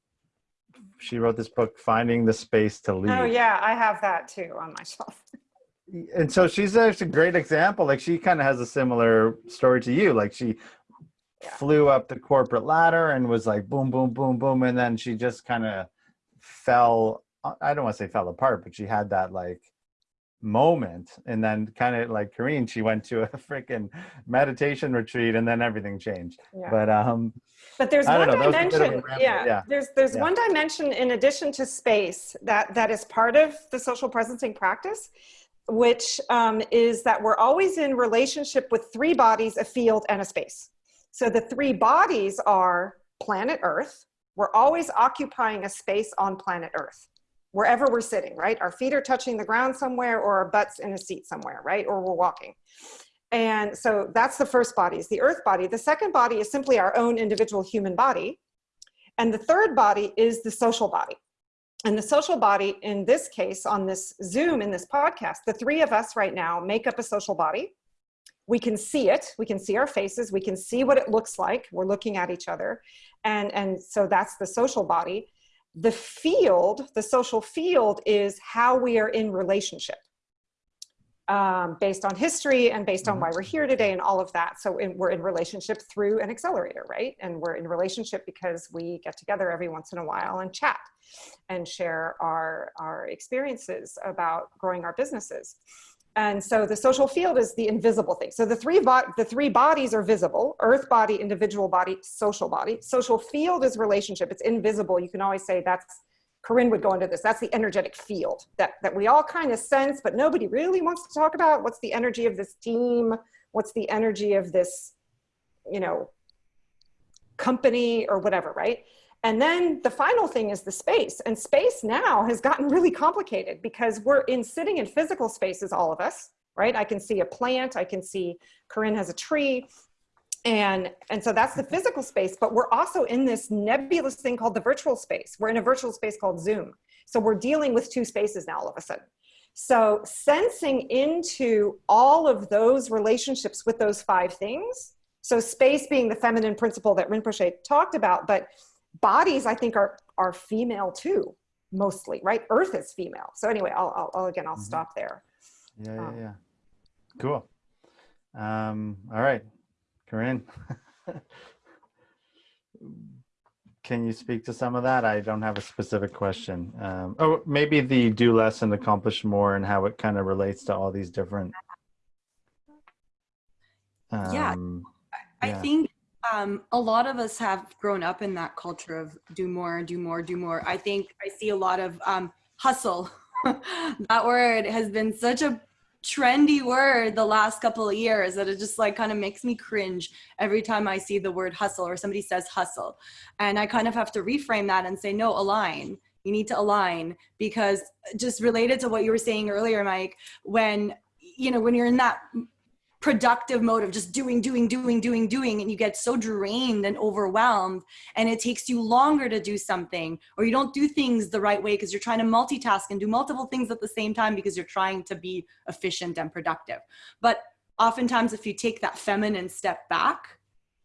She wrote this book, Finding the Space to oh, Lead.
Oh yeah, I have that too on my shelf.
And so she's actually a great example. Like she kind of has a similar story to you. Like she yeah. flew up the corporate ladder and was like boom, boom, boom, boom. And then she just kind of fell, I don't want to say fell apart, but she had that like moment. And then kind of like Karine, she went to a freaking meditation retreat and then everything changed. Yeah. But, um,
but there's one know, dimension. Yeah, yeah, There's, there's one dimension in addition to space that, that is part of the social presencing practice which um, is that we're always in relationship with three bodies, a field, and a space. So the three bodies are planet Earth. We're always occupying a space on planet Earth, wherever we're sitting, right? Our feet are touching the ground somewhere or our butts in a seat somewhere, right? Or we're walking. And so that's the first body, is the Earth body. The second body is simply our own individual human body. And the third body is the social body. And the social body, in this case, on this Zoom, in this podcast, the three of us right now make up a social body. We can see it. We can see our faces. We can see what it looks like. We're looking at each other. And and so that's the social body. The field the social field is how we are in relationship um, based on history and based on why we're here today and all of that so in, we're in relationship through an accelerator right and we're in relationship because we get together every once in a while and chat and share our our experiences about growing our businesses and so the social field is the invisible thing. So the three, the three bodies are visible, earth body, individual body, social body. Social field is relationship, it's invisible. You can always say that's, Karine would go into this, that's the energetic field that, that we all kind of sense, but nobody really wants to talk about. What's the energy of this team? What's the energy of this, you know, company or whatever, right? And then the final thing is the space. And space now has gotten really complicated because we're in sitting in physical spaces, all of us, right? I can see a plant, I can see Karine has a tree. And, and so that's the physical space, but we're also in this nebulous thing called the virtual space. We're in a virtual space called Zoom. So we're dealing with two spaces now all of a sudden. So sensing into all of those relationships with those five things. So space being the feminine principle that Rinpoche talked about, but bodies I think are, are female too, mostly, right? Earth is female. So anyway, I'll, I'll, I'll again, I'll mm -hmm. stop there.
Yeah, yeah, um, yeah. Cool. Um, all right, Karine. Can you speak to some of that? I don't have a specific question. Um, oh, maybe the do less and accomplish more and how it kind of relates to all these different.
Um, yeah, I, yeah. think um, a lot of us have grown up in that culture of do more, do more, do more. I think I see a lot of um, hustle. that word has been such a trendy word the last couple of years that it just like kind of makes me cringe every time I see the word hustle or somebody says hustle. And I kind of have to reframe that and say, no, align. You need to align because just related to what you were saying earlier, Mike, when, you know, when you're in that productive mode of just doing, doing, doing, doing, doing, and you get so drained and overwhelmed, and it takes you longer to do something, or you don't do things the right way because you're trying to multitask and do multiple things at the same time because you're trying to be efficient and productive. But oftentimes, if you take that feminine step back,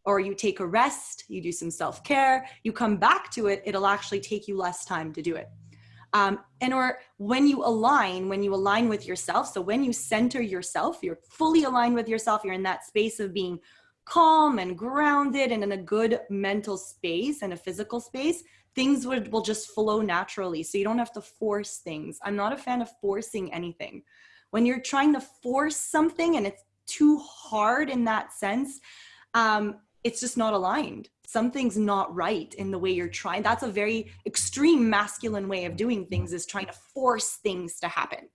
or you take a rest, you do some self-care, you come back to it, it'll actually take you less time to do it. Um, and or when you align, when you align with yourself, so when you center yourself, you're fully aligned with yourself, you're in that space of being calm and grounded and in a good mental space and a physical space, things would, will just flow naturally. So you don't have to force things. I'm not a fan of forcing anything. When you're trying to force something and it's too hard in that sense, um, it's just not aligned something's not right in the way you're trying. That's a very extreme masculine way of doing things is trying to force things to happen.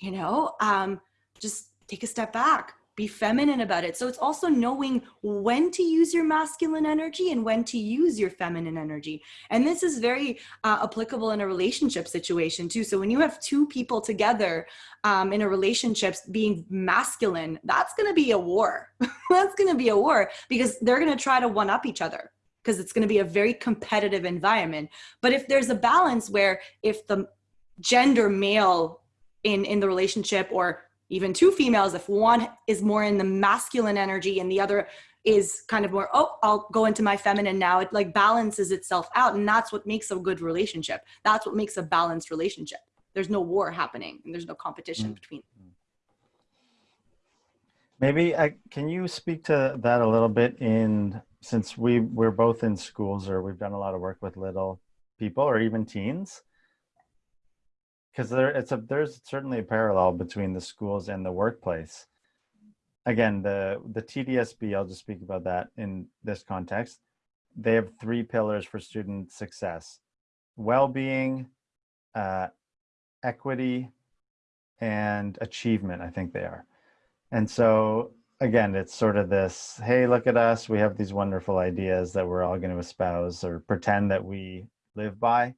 You know, um, just take a step back, be feminine about it. So it's also knowing when to use your masculine energy and when to use your feminine energy. And this is very uh, applicable in a relationship situation too. So when you have two people together um, in a relationship being masculine, that's going to be a war. that's going to be a war because they're going to try to one up each other because it's going to be a very competitive environment. But if there's a balance where if the gender male in in the relationship or even two females, if one is more in the masculine energy and the other is kind of more, oh, I'll go into my feminine now. It like balances itself out. And that's what makes a good relationship. That's what makes a balanced relationship. There's no war happening and there's no competition mm -hmm. between.
Maybe I, can you speak to that a little bit in, since we, we're both in schools or we've done a lot of work with little people or even teens, because there it's a there's certainly a parallel between the schools and the workplace. Again the the TDSB i'll just speak about that in this context. They have three pillars for student success well-being uh, equity and achievement i think they are. And so again it's sort of this hey look at us we have these wonderful ideas that we're all going to espouse or pretend that we live by.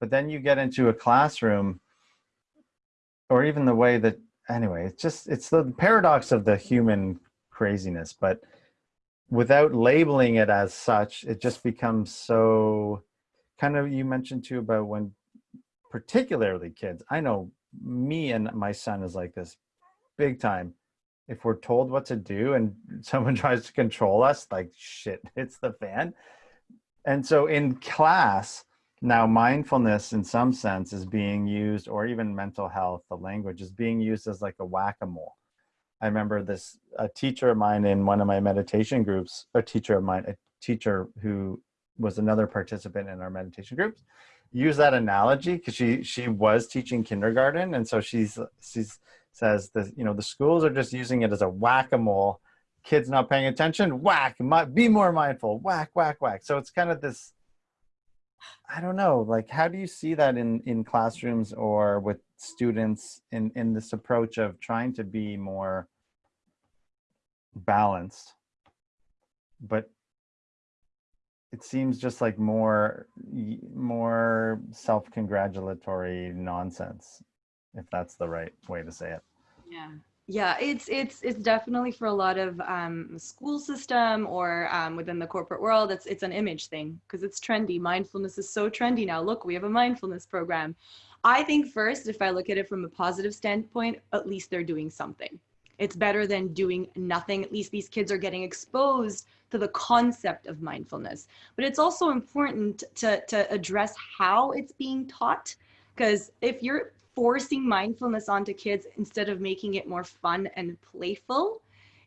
But then you get into a classroom or even the way that anyway it's just it's the paradox of the human craziness but without labeling it as such it just becomes so kind of you mentioned too about when particularly kids i know me and my son is like this big time. If we're told what to do and someone tries to control us like shit it's the fan. And so in class now, mindfulness in some sense is being used, or even mental health, the language is being used as like a whack-a-mole. I remember this, a teacher of mine in one of my meditation groups, a teacher of mine, a teacher who was another participant in our meditation groups, use that analogy because she she was teaching kindergarten, and so she's she's says that you know the schools are just using it as a whack-a-mole. Kids not paying attention, whack. Be more mindful, whack, whack, whack. So it's kind of this I don't know, like how do you see that in, in classrooms or with students in, in this approach of trying to be more balanced, but it seems just like more, more self-congratulatory nonsense, if that's the right way to say it.
Yeah yeah it's it's it's definitely for a lot of um, school system or um, within the corporate world it's it's an image thing because it's trendy. Mindfulness is so trendy now. Look we have a mindfulness program. I think first if i look at it from a positive standpoint at least they're doing something. It's better than doing nothing. At least these kids are getting exposed to the concept of mindfulness. But it's also important to to address how it's being taught because if you're forcing mindfulness onto kids instead of making it more fun and playful.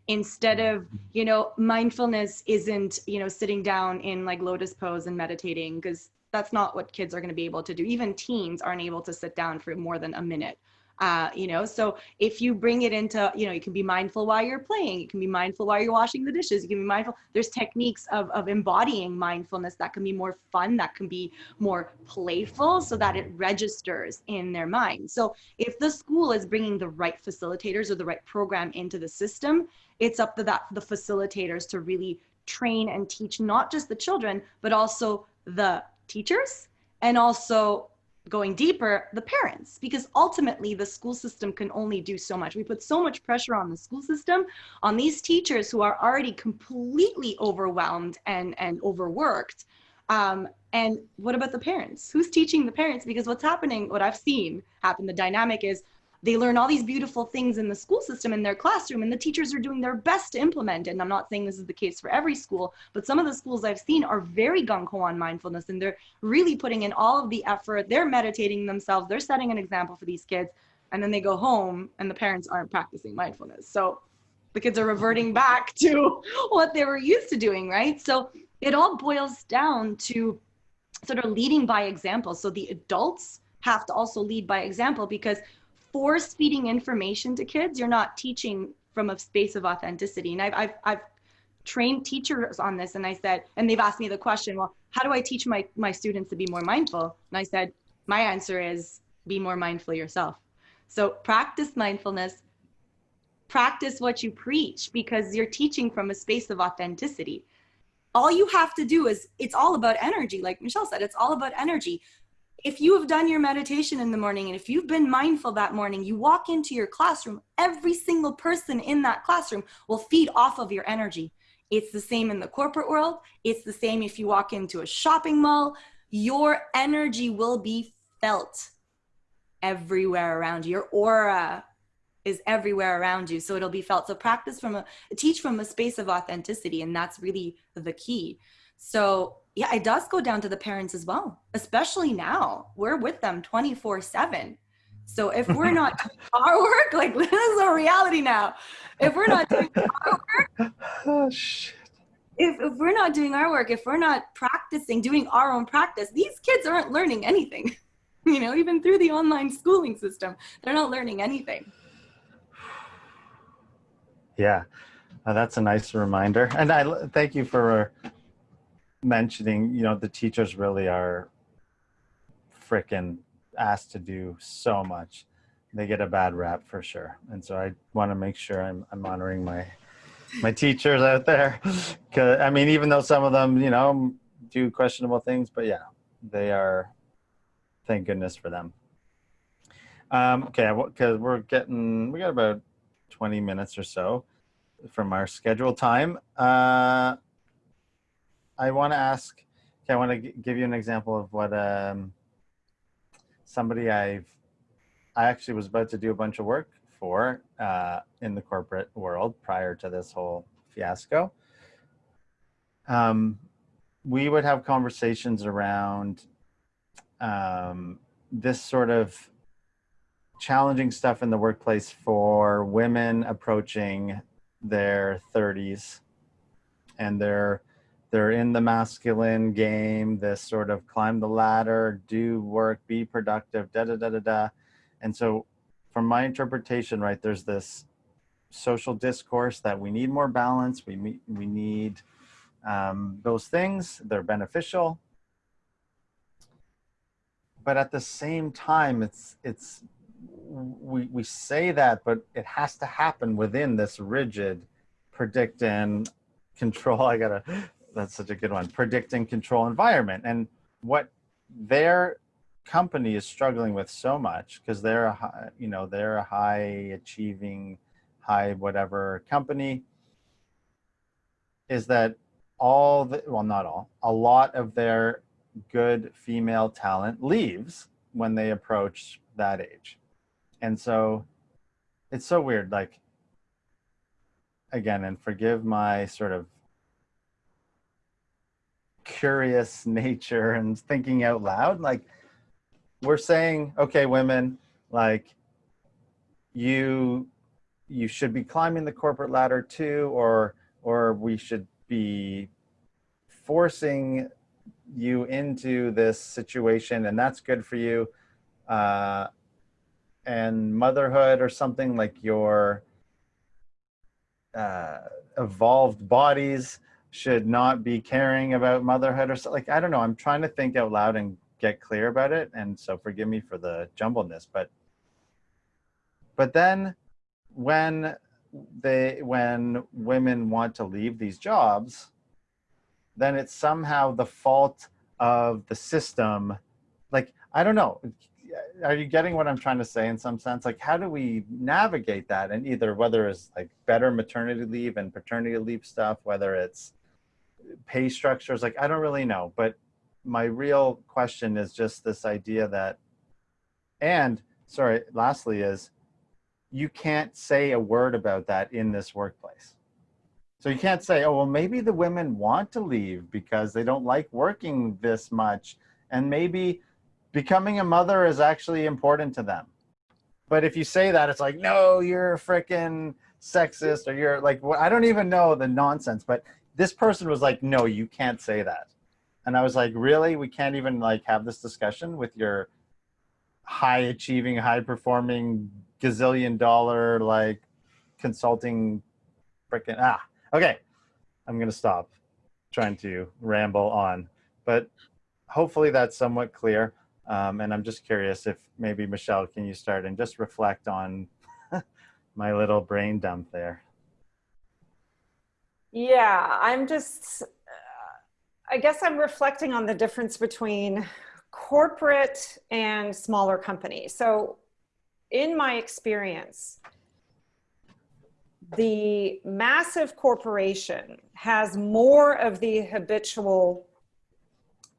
Instead mm-hmm. of you know mindfulness isn't you know sitting down in like lotus pose and meditating because that's not what kids are going to be able to do. Even teens aren't able to sit down for more than a minute Uh, you know, so if you bring it into, you know, you can be mindful while you're playing, you can be mindful while you're washing the dishes, you can be mindful. There's techniques of, of embodying mindfulness that can be more fun, that can be more playful so that it registers in their mind. So if the school is bringing the right facilitators or the right program into the system, it's up to that the facilitators to really train and teach not just the children, but also the teachers and also going deeper, the parents, because ultimately the school system can only do so much. We put so much pressure on the school system, on these teachers who are already completely overwhelmed and, and overworked. Um, and what about the parents? Who's teaching the parents? Because what's happening, what I've seen happen, the dynamic is they learn all these beautiful things in the school system in their classroom and the teachers are doing their best to implement and i'm not saying this is the case for every school but some of the schools i've seen are very gung-ho on mindfulness and they're really putting in all of the effort. They're meditating themselves. They're setting an example for these kids and then they go home and the parents aren't practicing mindfulness. So the kids are reverting back to what they were used to doing right? So it all boils down to sort of leading by example. So the adults have to also lead by example because force feeding information to kids, you're not teaching from a space of authenticity. And I've, I've, I've trained teachers on this and I said, and they've asked me the question, well, how do I teach my, my students to be more mindful? And I said, my answer is be more mindful yourself. So practice mindfulness, practice what you preach because you're teaching from a space of authenticity. All you have to do is, it's all about energy. Like Michelle said, it's all about energy if you have done your meditation in the morning and if you've been mindful that morning, you walk into your classroom, every single person in that classroom will feed off of your energy. It's the same in the corporate world. It's the same if you walk into a shopping mall. Your energy will be felt everywhere around you. Your aura is everywhere around you. So it'll be felt. So practice from a, teach from a space of authenticity. And that's really the key. So yeah, it does go down to the parents as well, especially now. We're with them 24 7. So if we're not doing our work, like this is a reality now. If we're not doing our work, oh, shit. If, if we're not doing our work, if we're not practicing, doing our own practice, these kids aren't learning anything. You know, even through the online schooling system, they're not learning anything.
Yeah, uh, that's a nice reminder. And I thank you for mentioning, you know, the teachers really are freaking asked to do so much. They get a bad rap for sure. And so I want to make sure I'm, I'm honoring my my teachers out there. Cause I mean, even though some of them, you know, do questionable things, but yeah, they are, thank goodness for them. Um, okay, because we're getting, we got about 20 minutes or so from our scheduled time. Uh, I want to ask, okay, I want to give you an example of what um, somebody I've, I actually was about to do a bunch of work for uh, in the corporate world prior to this whole fiasco. Um, we would have conversations around um, this sort of challenging stuff in the workplace for women approaching their 30s and their they're in the masculine game, this sort of climb the ladder, do work, be productive, da da da da da. And so, from my interpretation, right, there's this social discourse that we need more balance. We meet, we need um, those things. They're beneficial, but at the same time, it's it's we we say that, but it has to happen within this rigid predict and control. I gotta that's such a good one. Predict and control environment. And what their company is struggling with so much because they're a high, you know, they're a high achieving, high whatever company is that all the, well, not all, a lot of their good female talent leaves when they approach that age. And so it's so weird. Like, again, and forgive my sort of curious nature and thinking out loud like we're saying okay women like you you should be climbing the corporate ladder too or or we should be forcing you into this situation and that's good for you. Uh, and motherhood or something like your uh, evolved bodies should not be caring about motherhood or so like i don't know i'm trying to think out loud and get clear about it and so forgive me for the jumbledness but but then when they when women want to leave these jobs then it's somehow the fault of the system. Like i don't know are you getting what i'm trying to say in some sense? Like how do we navigate that? And either whether it's like better maternity leave and paternity leave stuff whether it's pay structures like i don't really know but my real question is just this idea that and sorry lastly is you can't say a word about that in this workplace so you can't say, oh, well, maybe the women want to leave because they don't like working this much. And maybe becoming a mother is actually important to them. But if you say that, it's like, no, you're freaking sexist or you're like, well, I don't even know the nonsense. But this person was like, no, you can't say that. And I was like, really? We can't even like have this discussion with your high achieving, high performing, gazillion dollar like consulting freaking ah Okay, I'm going to stop trying to ramble on, but hopefully that's somewhat clear. Um, and I'm just curious if maybe Michelle, can you start and just reflect on my little brain dump there?
Yeah, I'm just, uh, I guess I'm reflecting on the difference between corporate and smaller companies. So in my experience, the massive corporation has more of the habitual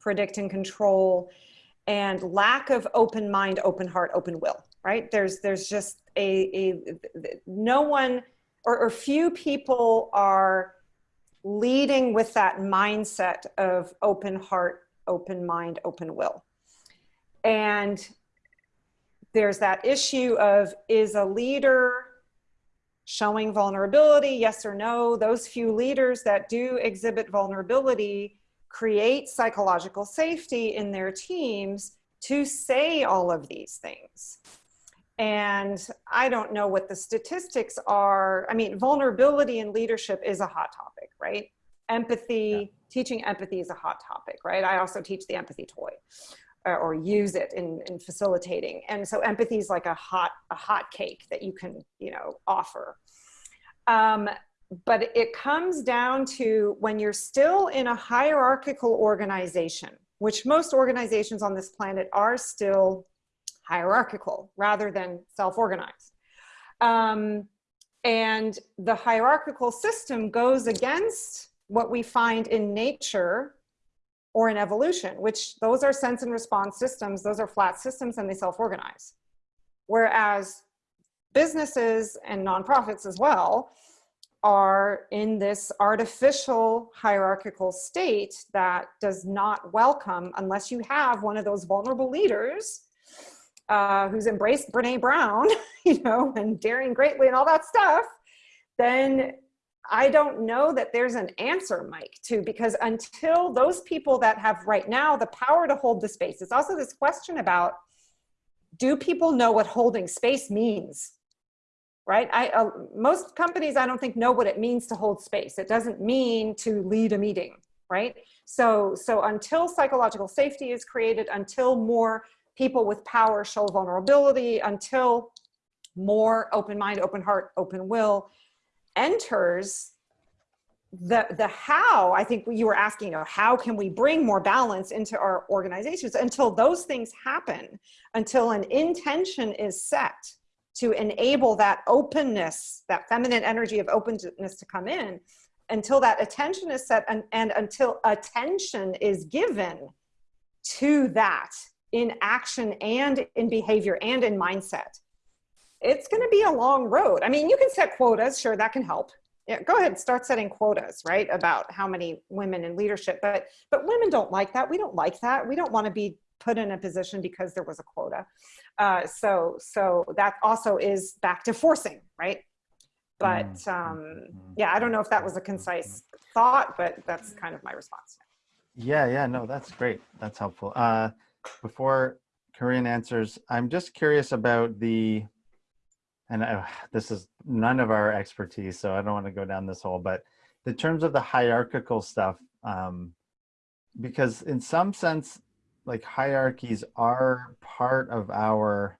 predict and control and lack of open mind, open heart, open will, right? There's, there's just a, a no one or, or few people are leading with that mindset of open heart, open mind, open will. And there's that issue of is a leader showing vulnerability, yes or no, those few leaders that do exhibit vulnerability create psychological safety in their teams to say all of these things. And I don't know what the statistics are. I mean, vulnerability in leadership is a hot topic, right? Empathy, yeah. teaching empathy is a hot topic, right? I also teach the empathy toy uh, or use it in, in facilitating. And so empathy is like a hot, a hot cake that you can, you know, offer. Um, but it comes down to when you're still in a hierarchical organization, which most organizations on this planet are still hierarchical rather than self-organized. Um, and the hierarchical system goes against what we find in nature or in evolution, which those are sense and response systems, those are flat systems and they self-organize. Whereas businesses and nonprofits as well are in this artificial hierarchical state that does not welcome unless you have one of those vulnerable leaders uh, who's embraced Brene Brown, you know, and daring greatly and all that stuff, then I don't know that there's an answer, Mike, to because until those people that have right now the power to hold the space, it's also this question about do people know what holding space means? Right? I, uh, most companies, I don't think know what it means to hold space. It doesn't mean to lead a meeting, right? So, so until psychological safety is created, until more people with power show vulnerability, until more open mind, open heart, open will, enters the the how. I think you were asking you know, how can we bring more balance into our organizations? Until those things happen until an intention is set to enable that openness that feminine energy of openness to come in until that attention is set and, and until attention is given to that in action and in behavior and in mindset it's going to be a long road. I mean, you can set quotas, sure, that can help. Yeah, go ahead, start setting quotas, right, about how many women in leadership. But but women don't like that. We don't like that. We don't want to be put in a position because there was a quota. Uh, so so that also is back to forcing, right? But mm, um, mm, yeah, I don't know if that was a concise thought, but that's kind of my response.
Yeah, yeah, no, that's great. That's helpful. Uh, before Karine answers. I'm just curious about the, and I, this is none of our expertise, so I don't want to go down this hole, but the terms of the hierarchical stuff, um, because in some sense, like hierarchies are part of our,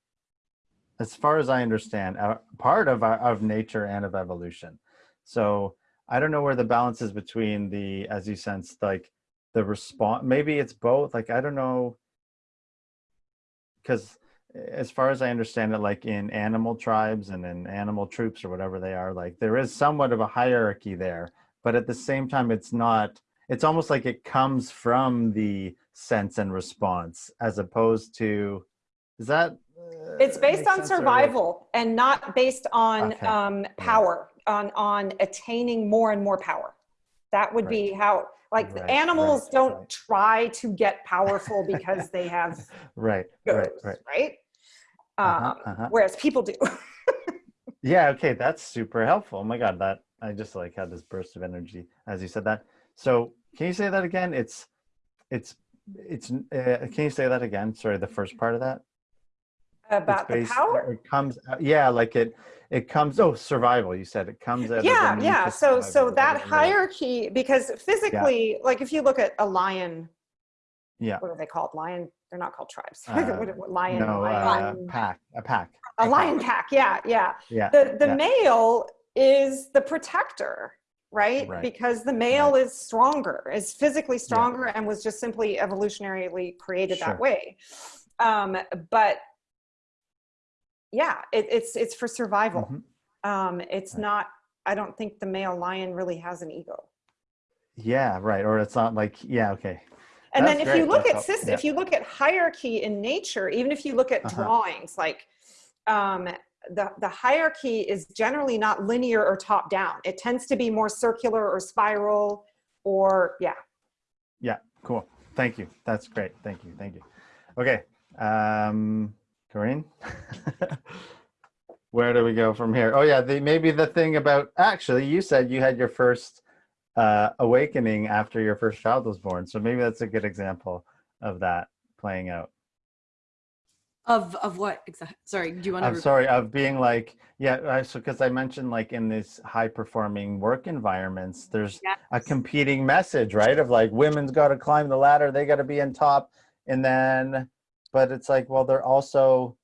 as far as I understand, uh, part of our, of nature and of evolution. So I don't know where the balance is between the, as you sense, like the response, maybe it's both. Like, I don't know, because as far as I understand it, like in animal tribes and in animal troops or whatever they are, like there is somewhat of a hierarchy there, but at the same time, it's not, it's almost like it comes from the sense and response as opposed to, is that? Uh,
it's based on survival
like,
and not based on
okay.
um, power, yeah. on, on attaining more and more power. That would right. be how, like right, animals right, don't try to get powerful because they have
right,
goes,
right, right,
right. Uh-huh, um, uh-huh. Whereas people do.
yeah. Okay. That's super helpful. Oh my God. That I just like had this burst of energy as you said that. So can you say that again? It's, it's, it's, uh, can you say that again? Sorry. The first part of that.
About the power?
It comes, yeah, like it, it comes, oh, survival, you said it comes as
Yeah, yeah. So, so that hierarchy, because physically, yeah. like if you look at a lion,
yeah.
What are they called? Lion, they're not called tribes.
Uh,
what, what, lion,
no,
lion.
Uh, pack, a pack.
A, a lion pack. pack, yeah, yeah.
Yeah.
The, the
yeah.
male is the protector, right?
right.
Because the male right. is stronger, is physically stronger yeah. and was just simply evolutionarily created
sure.
that way. Um, but yeah, it, it's it's for survival.
Mm -hmm.
um, it's
right.
not. I don't think the male lion really has an ego.
Yeah, right. Or it's not like yeah, okay.
And
That's
then if
great.
you look
That's
at system, yeah. if you look at hierarchy in nature, even if you look at
Uh-huh.
drawings, like um, the the hierarchy is generally not linear or top down. It tends to be more circular or spiral, or yeah.
Yeah. Cool. Thank you. That's great. Thank you. Thank you. Okay. Um, Karine, where do we go from here? Oh yeah, the, maybe the thing about, actually you said you had your first uh, awakening after your first child was born. So maybe that's a good example of that playing out.
Of, of what exactly? Sorry, do you want to?
I'm sorry, of being like, yeah, so because I mentioned like in these high performing work environments, there's
yes.
a competing message, right? Of like women's got to climb the ladder, they got to be in top. And then but it's like, well, they're also,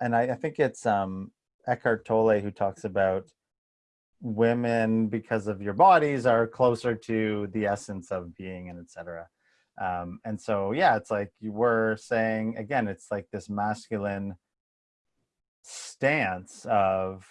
and I, I think it's um, Eckhart Tolle who talks about women because of your bodies are closer to the essence of being and etc. Um, and so, yeah, it's like you were saying, again, it's like this masculine stance of,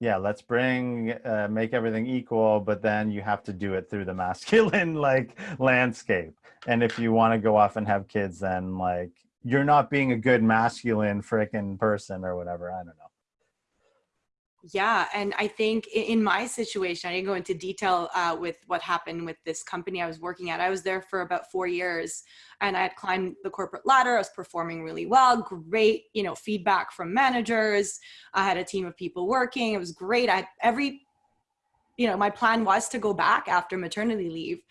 yeah, let's bring, uh, make everything equal, but then you have to do it through the masculine like landscape. And if you want to go off and have kids, then like you're not being a good masculine freaking person or whatever. I don't know.
Yeah, and I think in my situation, I didn't go into detail uh, with what happened with this company I was working at. I was there for about four years, and I had climbed the corporate ladder. I was performing really well, great, you know, feedback from managers. I had a team of people working. It was great. I every, you know, my plan was to go back after maternity leave,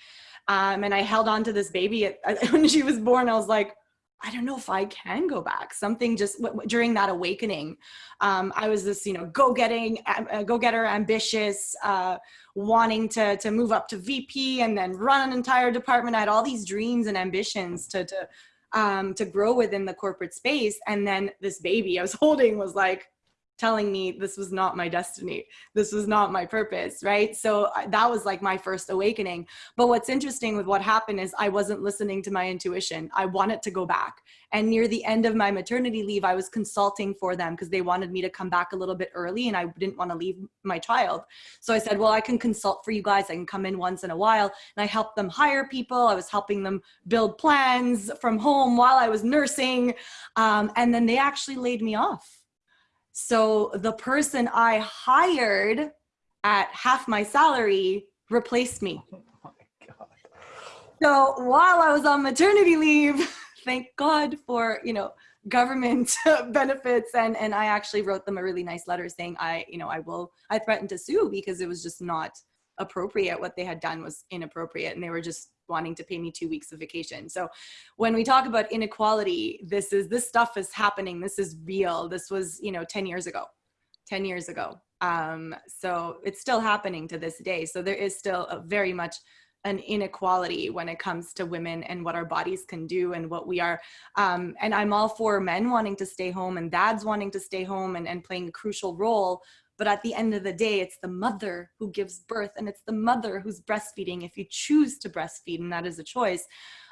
um, and I held on to this baby when she was born. I was like, I don't know if I can go back. Something just during that awakening, um, I was this, you know, go-getting, uh, go-getter, ambitious, uh, wanting to to move up to VP and then run an entire department. I had all these dreams and ambitions to to um, to grow within the corporate space. And then this baby I was holding was like, telling me this was not my destiny this was not my purpose right? So that was like my first awakening. But what's interesting with what happened is i wasn't listening to my intuition. I wanted to go back. And near the end of my maternity leave i was consulting for them because they wanted me to come back a little bit early and i didn't want to leave my child. So i said well i can consult for you guys. I can come in once in a while. And i helped them hire people. I was helping them build plans from home while i was nursing. Um, and then they actually laid me off so the person I hired at half my salary replaced me. Oh so while I was on maternity leave, thank God for, you know, government benefits and and I actually wrote them a really nice letter saying I, you know, I will I threatened to sue because it was just not appropriate what they had done was inappropriate and they were just wanting to pay me two weeks of vacation. So when we talk about inequality, this is this stuff is happening. This is real. This was, you know, 10 years ago. 10 years ago. Um, so it's still happening to this day. So there is still a very much an inequality when it comes to women and what our bodies can do and what we are. Um, and I'm all for men wanting to stay home and dads wanting to stay home and, and playing a crucial role. But at the end of the day, it's the mother who gives birth and it's the mother who's breastfeeding if you choose to breastfeed and that is a choice.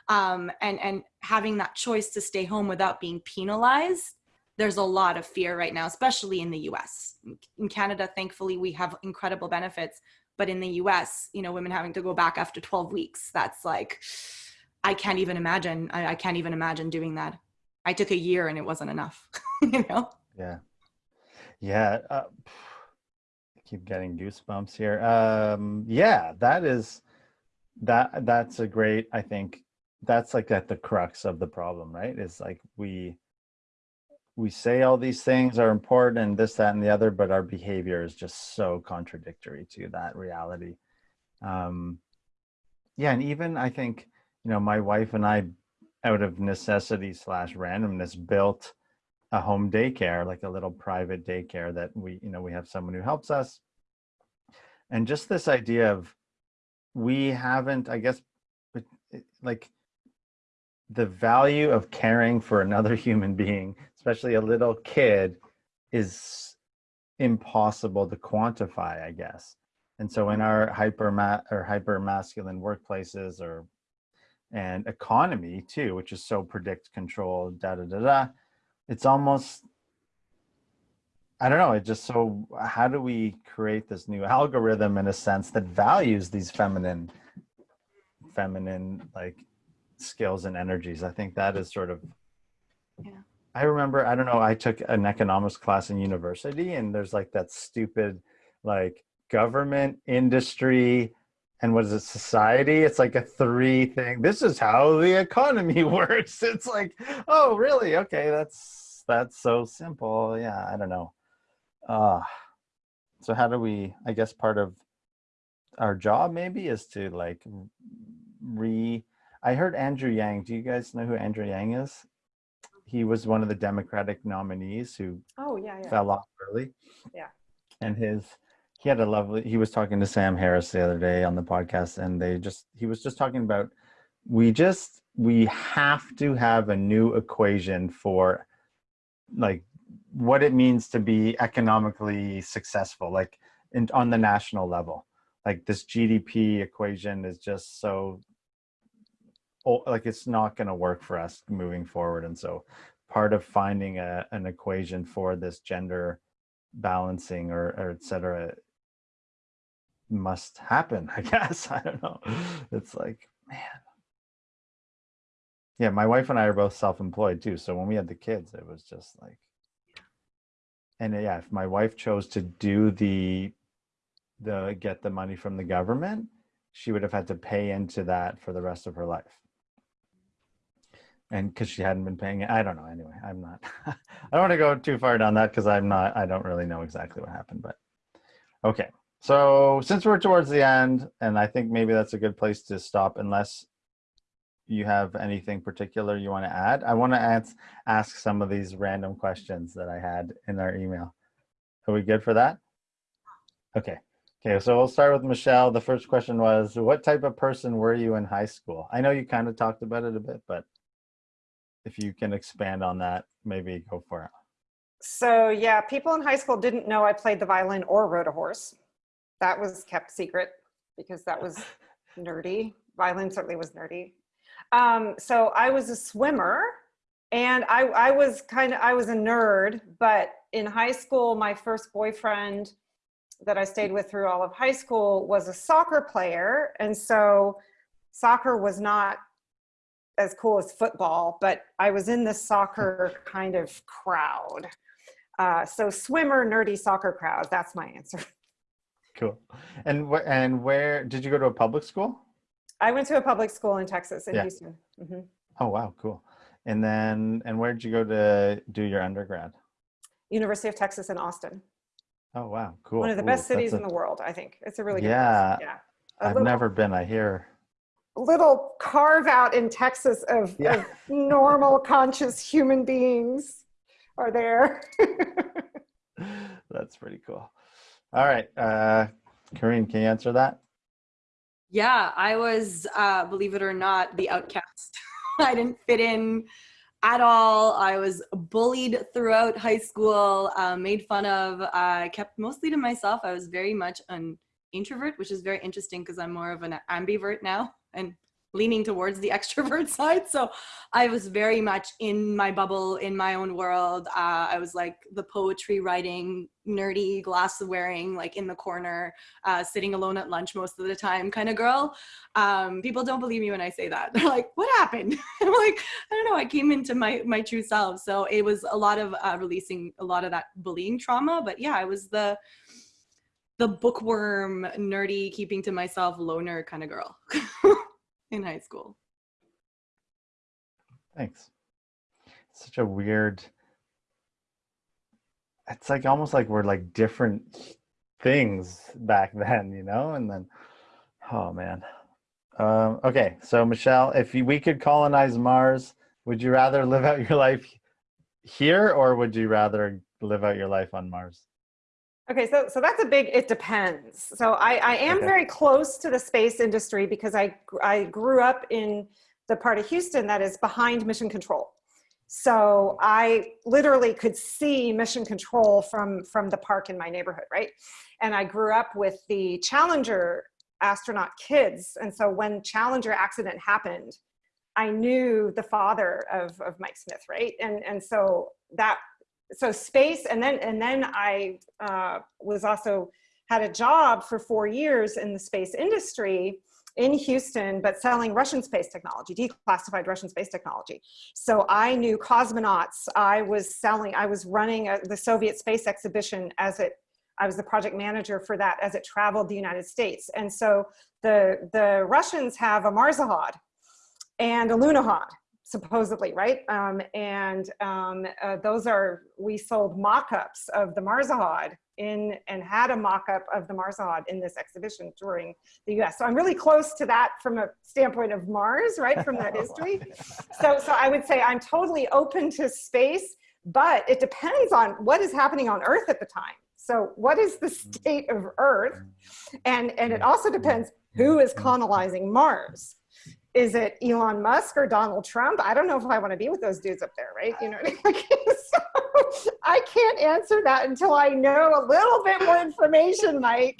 Um, and, and having that choice to stay home without being penalized there's a lot of fear right now, especially in the US. In Canada, thankfully, we have incredible benefits, but in the US, you know, women having to go back after 12 weeks, that's like, I can't even imagine. I, I can't even imagine doing that. I took a year and it wasn't enough, you know?
Yeah. Yeah. Uh, keep getting goosebumps here. Um, yeah, that is, that, that's a great, I think that's like at the crux of the problem, right? Is like we, we say all these things are important and this, that, and the other, but our behavior is just so contradictory to that reality. Um, yeah, and even I think, you know, my wife and I, out of necessity slash randomness, built a home daycare, like a little private daycare that we, you know, we have someone who helps us. And just this idea of we haven't, I guess, eh, like the value of caring for another human being, especially a little kid, is impossible to quantify, I guess. And so in our hyper ma or hyper masculine workplaces or and economy too, which is so predict control, da da da da, it's almost I don't know, it just so how do we create this new algorithm in a sense that values these feminine feminine like skills and energies. I think that is sort of, yeah. I remember, I don't know, I took an economics class in university and there's like that stupid, like government, industry, and what is it, society? It's like a three thing. This is how the economy works. It's like, oh, really? Okay, that's, that's so simple. Yeah, I don't know. Uh, so how do we, I guess part of our job maybe is to like re I heard Andrew Yang. Do you guys know who Andrew Yang is? He was one of the Democratic nominees who
oh, yeah, yeah.
fell off early.
Yeah.
And his, he had a lovely, he was talking to Sam Harris the other day on the podcast and they just, he was just talking about, we just, we have to have a new equation for like what it means to be economically successful, like in, on the national level. Like this GDP equation is just so like it's not going to work for us moving forward. And so part of finding a, an equation for this gender balancing or, or et cetera must happen, I guess. I don't know. It's like, man. Yeah, my wife and I are both self-employed too. So when we had the kids, it was just like, and uh, yeah, if my wife chose to do the, the get the money from the government, she would have had to pay into that for the rest of her life and because she hadn't been paying it i don't know anyway i'm not i don't want to go too far down that because i'm not i don't really know exactly what happened but okay so since we're towards the end and i think maybe that's a good place to stop unless you have anything particular you want to add i want to ask, ask some of these random questions that i had in our email. Are we good for that? Okay. Okay so we'll start with michelle. The first question was what type of person were you in high school? I know you kind of talked about it a bit but if you can expand on that, maybe go for it.
So yeah, people in high school didn't know I played the violin or rode a horse. That was kept secret because that was nerdy. Violin certainly was nerdy. Um, so I was a swimmer and I, I was kind of, I was a nerd, but in high school, my first boyfriend that I stayed with through all of high school was a soccer player. And so soccer was not as cool as football, but I was in the soccer kind of crowd. Uh, so swimmer, nerdy soccer crowd, that's my answer.
Cool. And, wh and where, did you go to a public school?
I went to a public school in Texas, in yeah. Houston. Mm -hmm.
Oh, wow, cool. And then, and where did you go to do your undergrad?
University of Texas in Austin.
Oh, wow, cool.
One of the best cities a, in the world, I think. It's a really good
yeah,
place. Yeah.
I've never been, I hear
little carve out in Texas of,
Yeah.
of normal conscious human beings are there.
That's pretty cool. All right, uh, Karine, can you answer that?
Yeah, I was, uh, believe it or not, the outcast. I didn't fit in at all. I was bullied throughout high school, uh, made fun of. I kept mostly to myself. I was very much an introvert, which is very interesting because I'm more of an ambivert now and leaning towards the extrovert side. So I was very much in my bubble, in my own world. Uh, I was like the poetry writing, nerdy, glass wearing, like in the corner, uh, sitting alone at lunch most of the time kind of girl. Um, people don't believe me when I say that. They're like, what happened? I'm like, I don't know. I came into my, my true self. So it was a lot of uh, releasing a lot of that bullying trauma. But yeah, I was the, the bookworm, nerdy, keeping to myself, loner kind of girl in high school.
Thanks. It's such a weird. It's like almost like we're like different things back then, you know? And then, oh man. Um, okay, so Michelle, if we could colonize Mars, would you rather live out your life here or would you rather live out your life on Mars?
Okay, so so that's a big. It depends. So I I am
Okay.
very close to the space industry because I I grew up in the part of Houston that is behind Mission Control. So I literally could see Mission Control from from the park in my neighborhood, right? And I grew up with the Challenger astronaut kids, and so when Challenger accident happened, I knew the father of of Mike Smith, right? And and so that so space and then and then i uh, was also had a job for four years in the space industry in houston but selling russian space technology declassified russian space technology. So i knew cosmonauts. I was selling i was running a, the soviet space exhibition as it i was the project manager for that as it traveled the united states. And so the the russians have a Marsokhod and a Lunokhod supposedly, right? Um, and um, uh, those are, we sold mock-ups of the Marsokhod in, and had a mock-up of the Marsokhod in this exhibition touring the US. So I'm really close to that from a standpoint of Mars, right? From that history. So, so I would say I'm totally open to space, but it depends on what is happening on Earth at the time. So what is the state of Earth? And, and it also depends who is colonizing Mars is it Elon Musk or Donald Trump? I don't know if I want to be with those dudes up there, right? You know, what I mean? so I can't answer that until I know a little bit more information, Mike.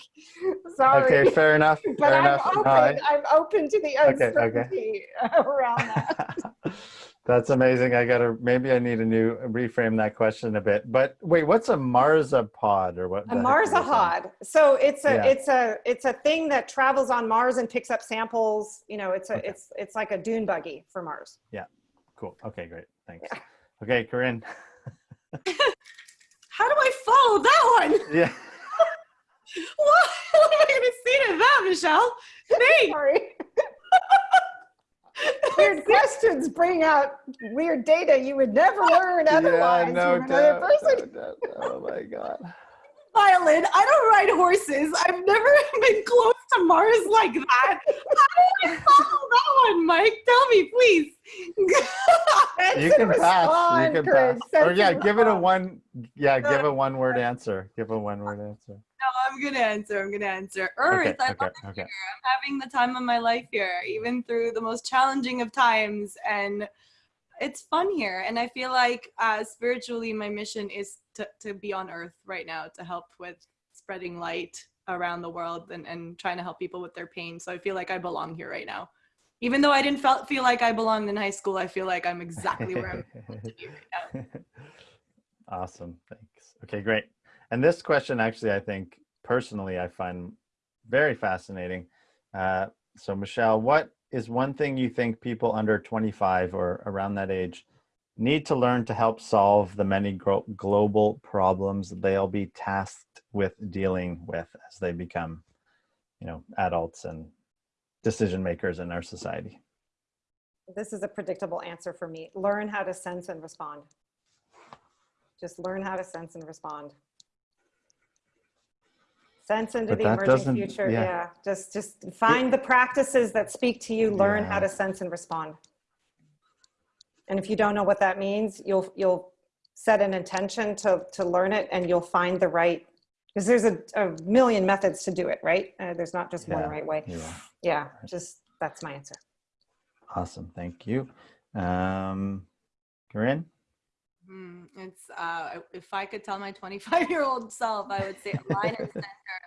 Sorry.
Okay, fair enough.
but
fair
I'm
enough.
open.
I-
I'm open to the
Okay, okay.
uncertainty around that.
That's amazing. I gotta maybe I need a new reframe that question a bit. But wait, what's a marzapod or what?
A
the heck are you saying?
Marsokhod. So it's a
Yeah.
it's a it's a thing that travels on Mars and picks up samples. You know, it's a
Okay.
it's it's like a dune buggy for Mars.
Yeah, cool. Okay, great. Thanks. Okay, Karine.
How do I follow that one?
Yeah.
What, what am I to say to that, Michelle? Thanks.
Sorry. Weird questions bring out weird data you would never learn otherwise
yeah, no
from another
doubt,
person.
no doubt. Oh my god.
Violin, I don't ride horses. I've never been close to Mars like that. How do I follow that one, Mike? Tell me, please.
You can pass. You can pass. Or yeah, give it a one. Yeah, give a one word answer. Give a one word answer.
No, I'm gonna answer. I'm gonna answer. Earth.
Okay.
I
Okay.
love it
Okay.
here. I'm having the time of my life here, even through the most challenging of times, and it's fun here. And I feel like uh, spiritually, my mission is to to be on Earth right now to help with spreading light around the world and and trying to help people with their pain. So I feel like I belong here right now. Even though I didn't felt, feel like I belonged in high school, I feel like I'm exactly where I'm supposed to be right now.
awesome. Thanks. Okay, great. And this question, actually, I think personally, I find very fascinating. Uh, so, Michelle, what is one thing you think people under 25 or around that age need to learn to help solve the many global problems they'll be tasked with dealing with as they become, you know, adults and decision makers in our society?
This is a predictable answer for me. Learn how to sense and respond. Just learn how to sense and respond. Sense into
But
the emerging future.
yeah.
Yeah. Just just find the practices that speak to you, learn how to sense and respond. And if you don't know what that means, you'll you'll set an intention to to learn it and you'll find the right because there's a, a million methods to do it, right? Uh, there's not just one right way.
Yeah.
Yeah, just that's my answer.
Awesome. Thank you. Um, Karine?
Hmm, it's uh, if I could tell my 25 year old self, I would say align and center.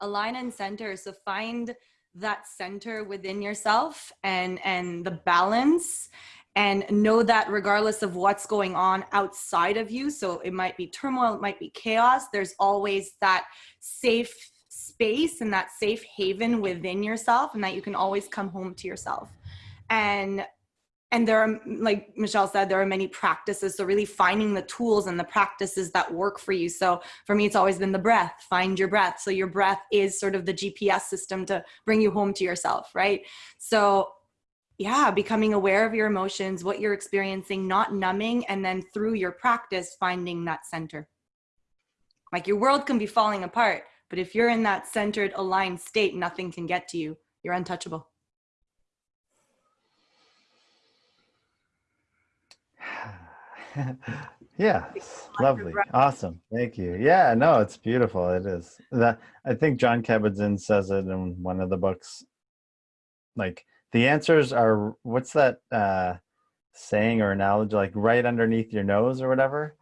Align and center. So find that center within yourself and and the balance and know that regardless of what's going on outside of you so it might be turmoil it might be chaos there's always that safe space and that safe haven within yourself and that you can always come home to yourself. And and there are like michelle said there are many practices so really finding the tools and the practices that work for you. So for me it's always been the breath find your breath. So your breath is sort of the gps system to bring you home to yourself right? So yeah becoming aware of your emotions what you're experiencing not numbing and then through your practice finding that center like your world can be falling apart but if you're in that centered aligned state nothing can get to you you're untouchable
yeah, lovely, awesome. Thank you. Yeah, no, it's beautiful. It is. That I think Jon Kabat-Zinn says it in one of the books. Like the answers are what's that uh, saying or analogy? Like right underneath your nose or whatever.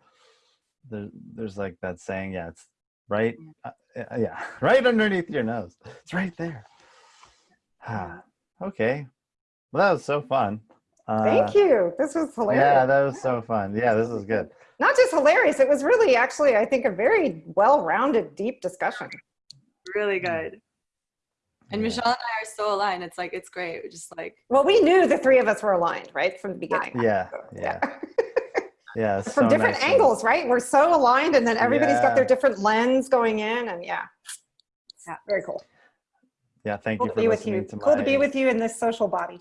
There, there's like that saying. Yeah, it's right. Uh, yeah, right underneath your nose. It's right there. Ah, okay. Well, that was so fun. Uh,
Thank you. This was hilarious.
Yeah, that was so fun. Yeah, this is good.
Not just hilarious, it was really actually, I think, a very well-rounded, deep discussion.
really good and
Yeah.
michelle and i are so aligned it's like it's great We're just like
Well, we knew the three of us were aligned, right, from the beginning.
Yeah,
So,
yeah, yeah. it's
from
so
different
nice when-
angles, right? We're so aligned, and then everybody's got their different lens going in, and yeah,
Yeah.
very cool.
Yeah, thank
Cool
you
to
for
be with you.
to
Cool to be with you in this social body.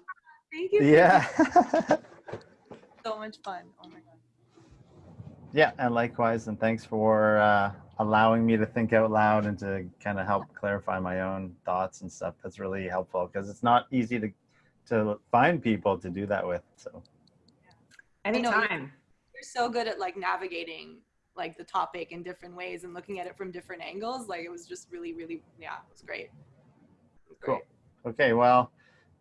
thank you
Yeah,
so much fun oh my god
yeah, and likewise, and thanks for uh, allowing me to think out loud and to kind of help clarify my own thoughts and stuff. That's really helpful because it's not easy to to find people to do that with. So
know,
Anytime.
you're so good at like navigating like the topic in different ways and looking at it from different angles like it was just really really yeah it was great, it was
Cool.
great.
okay, well,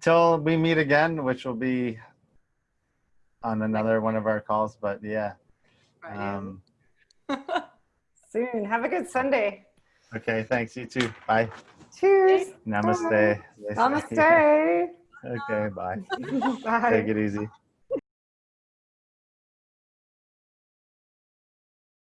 till we meet again, which will be on another one of our calls. But yeah,
Right.
um,
Soon. Have a good Sunday.
okay, thanks. You too. Bye.
Cheers.
Namaste.
Namaste.
Okay, bye.
Bye.
Take it easy.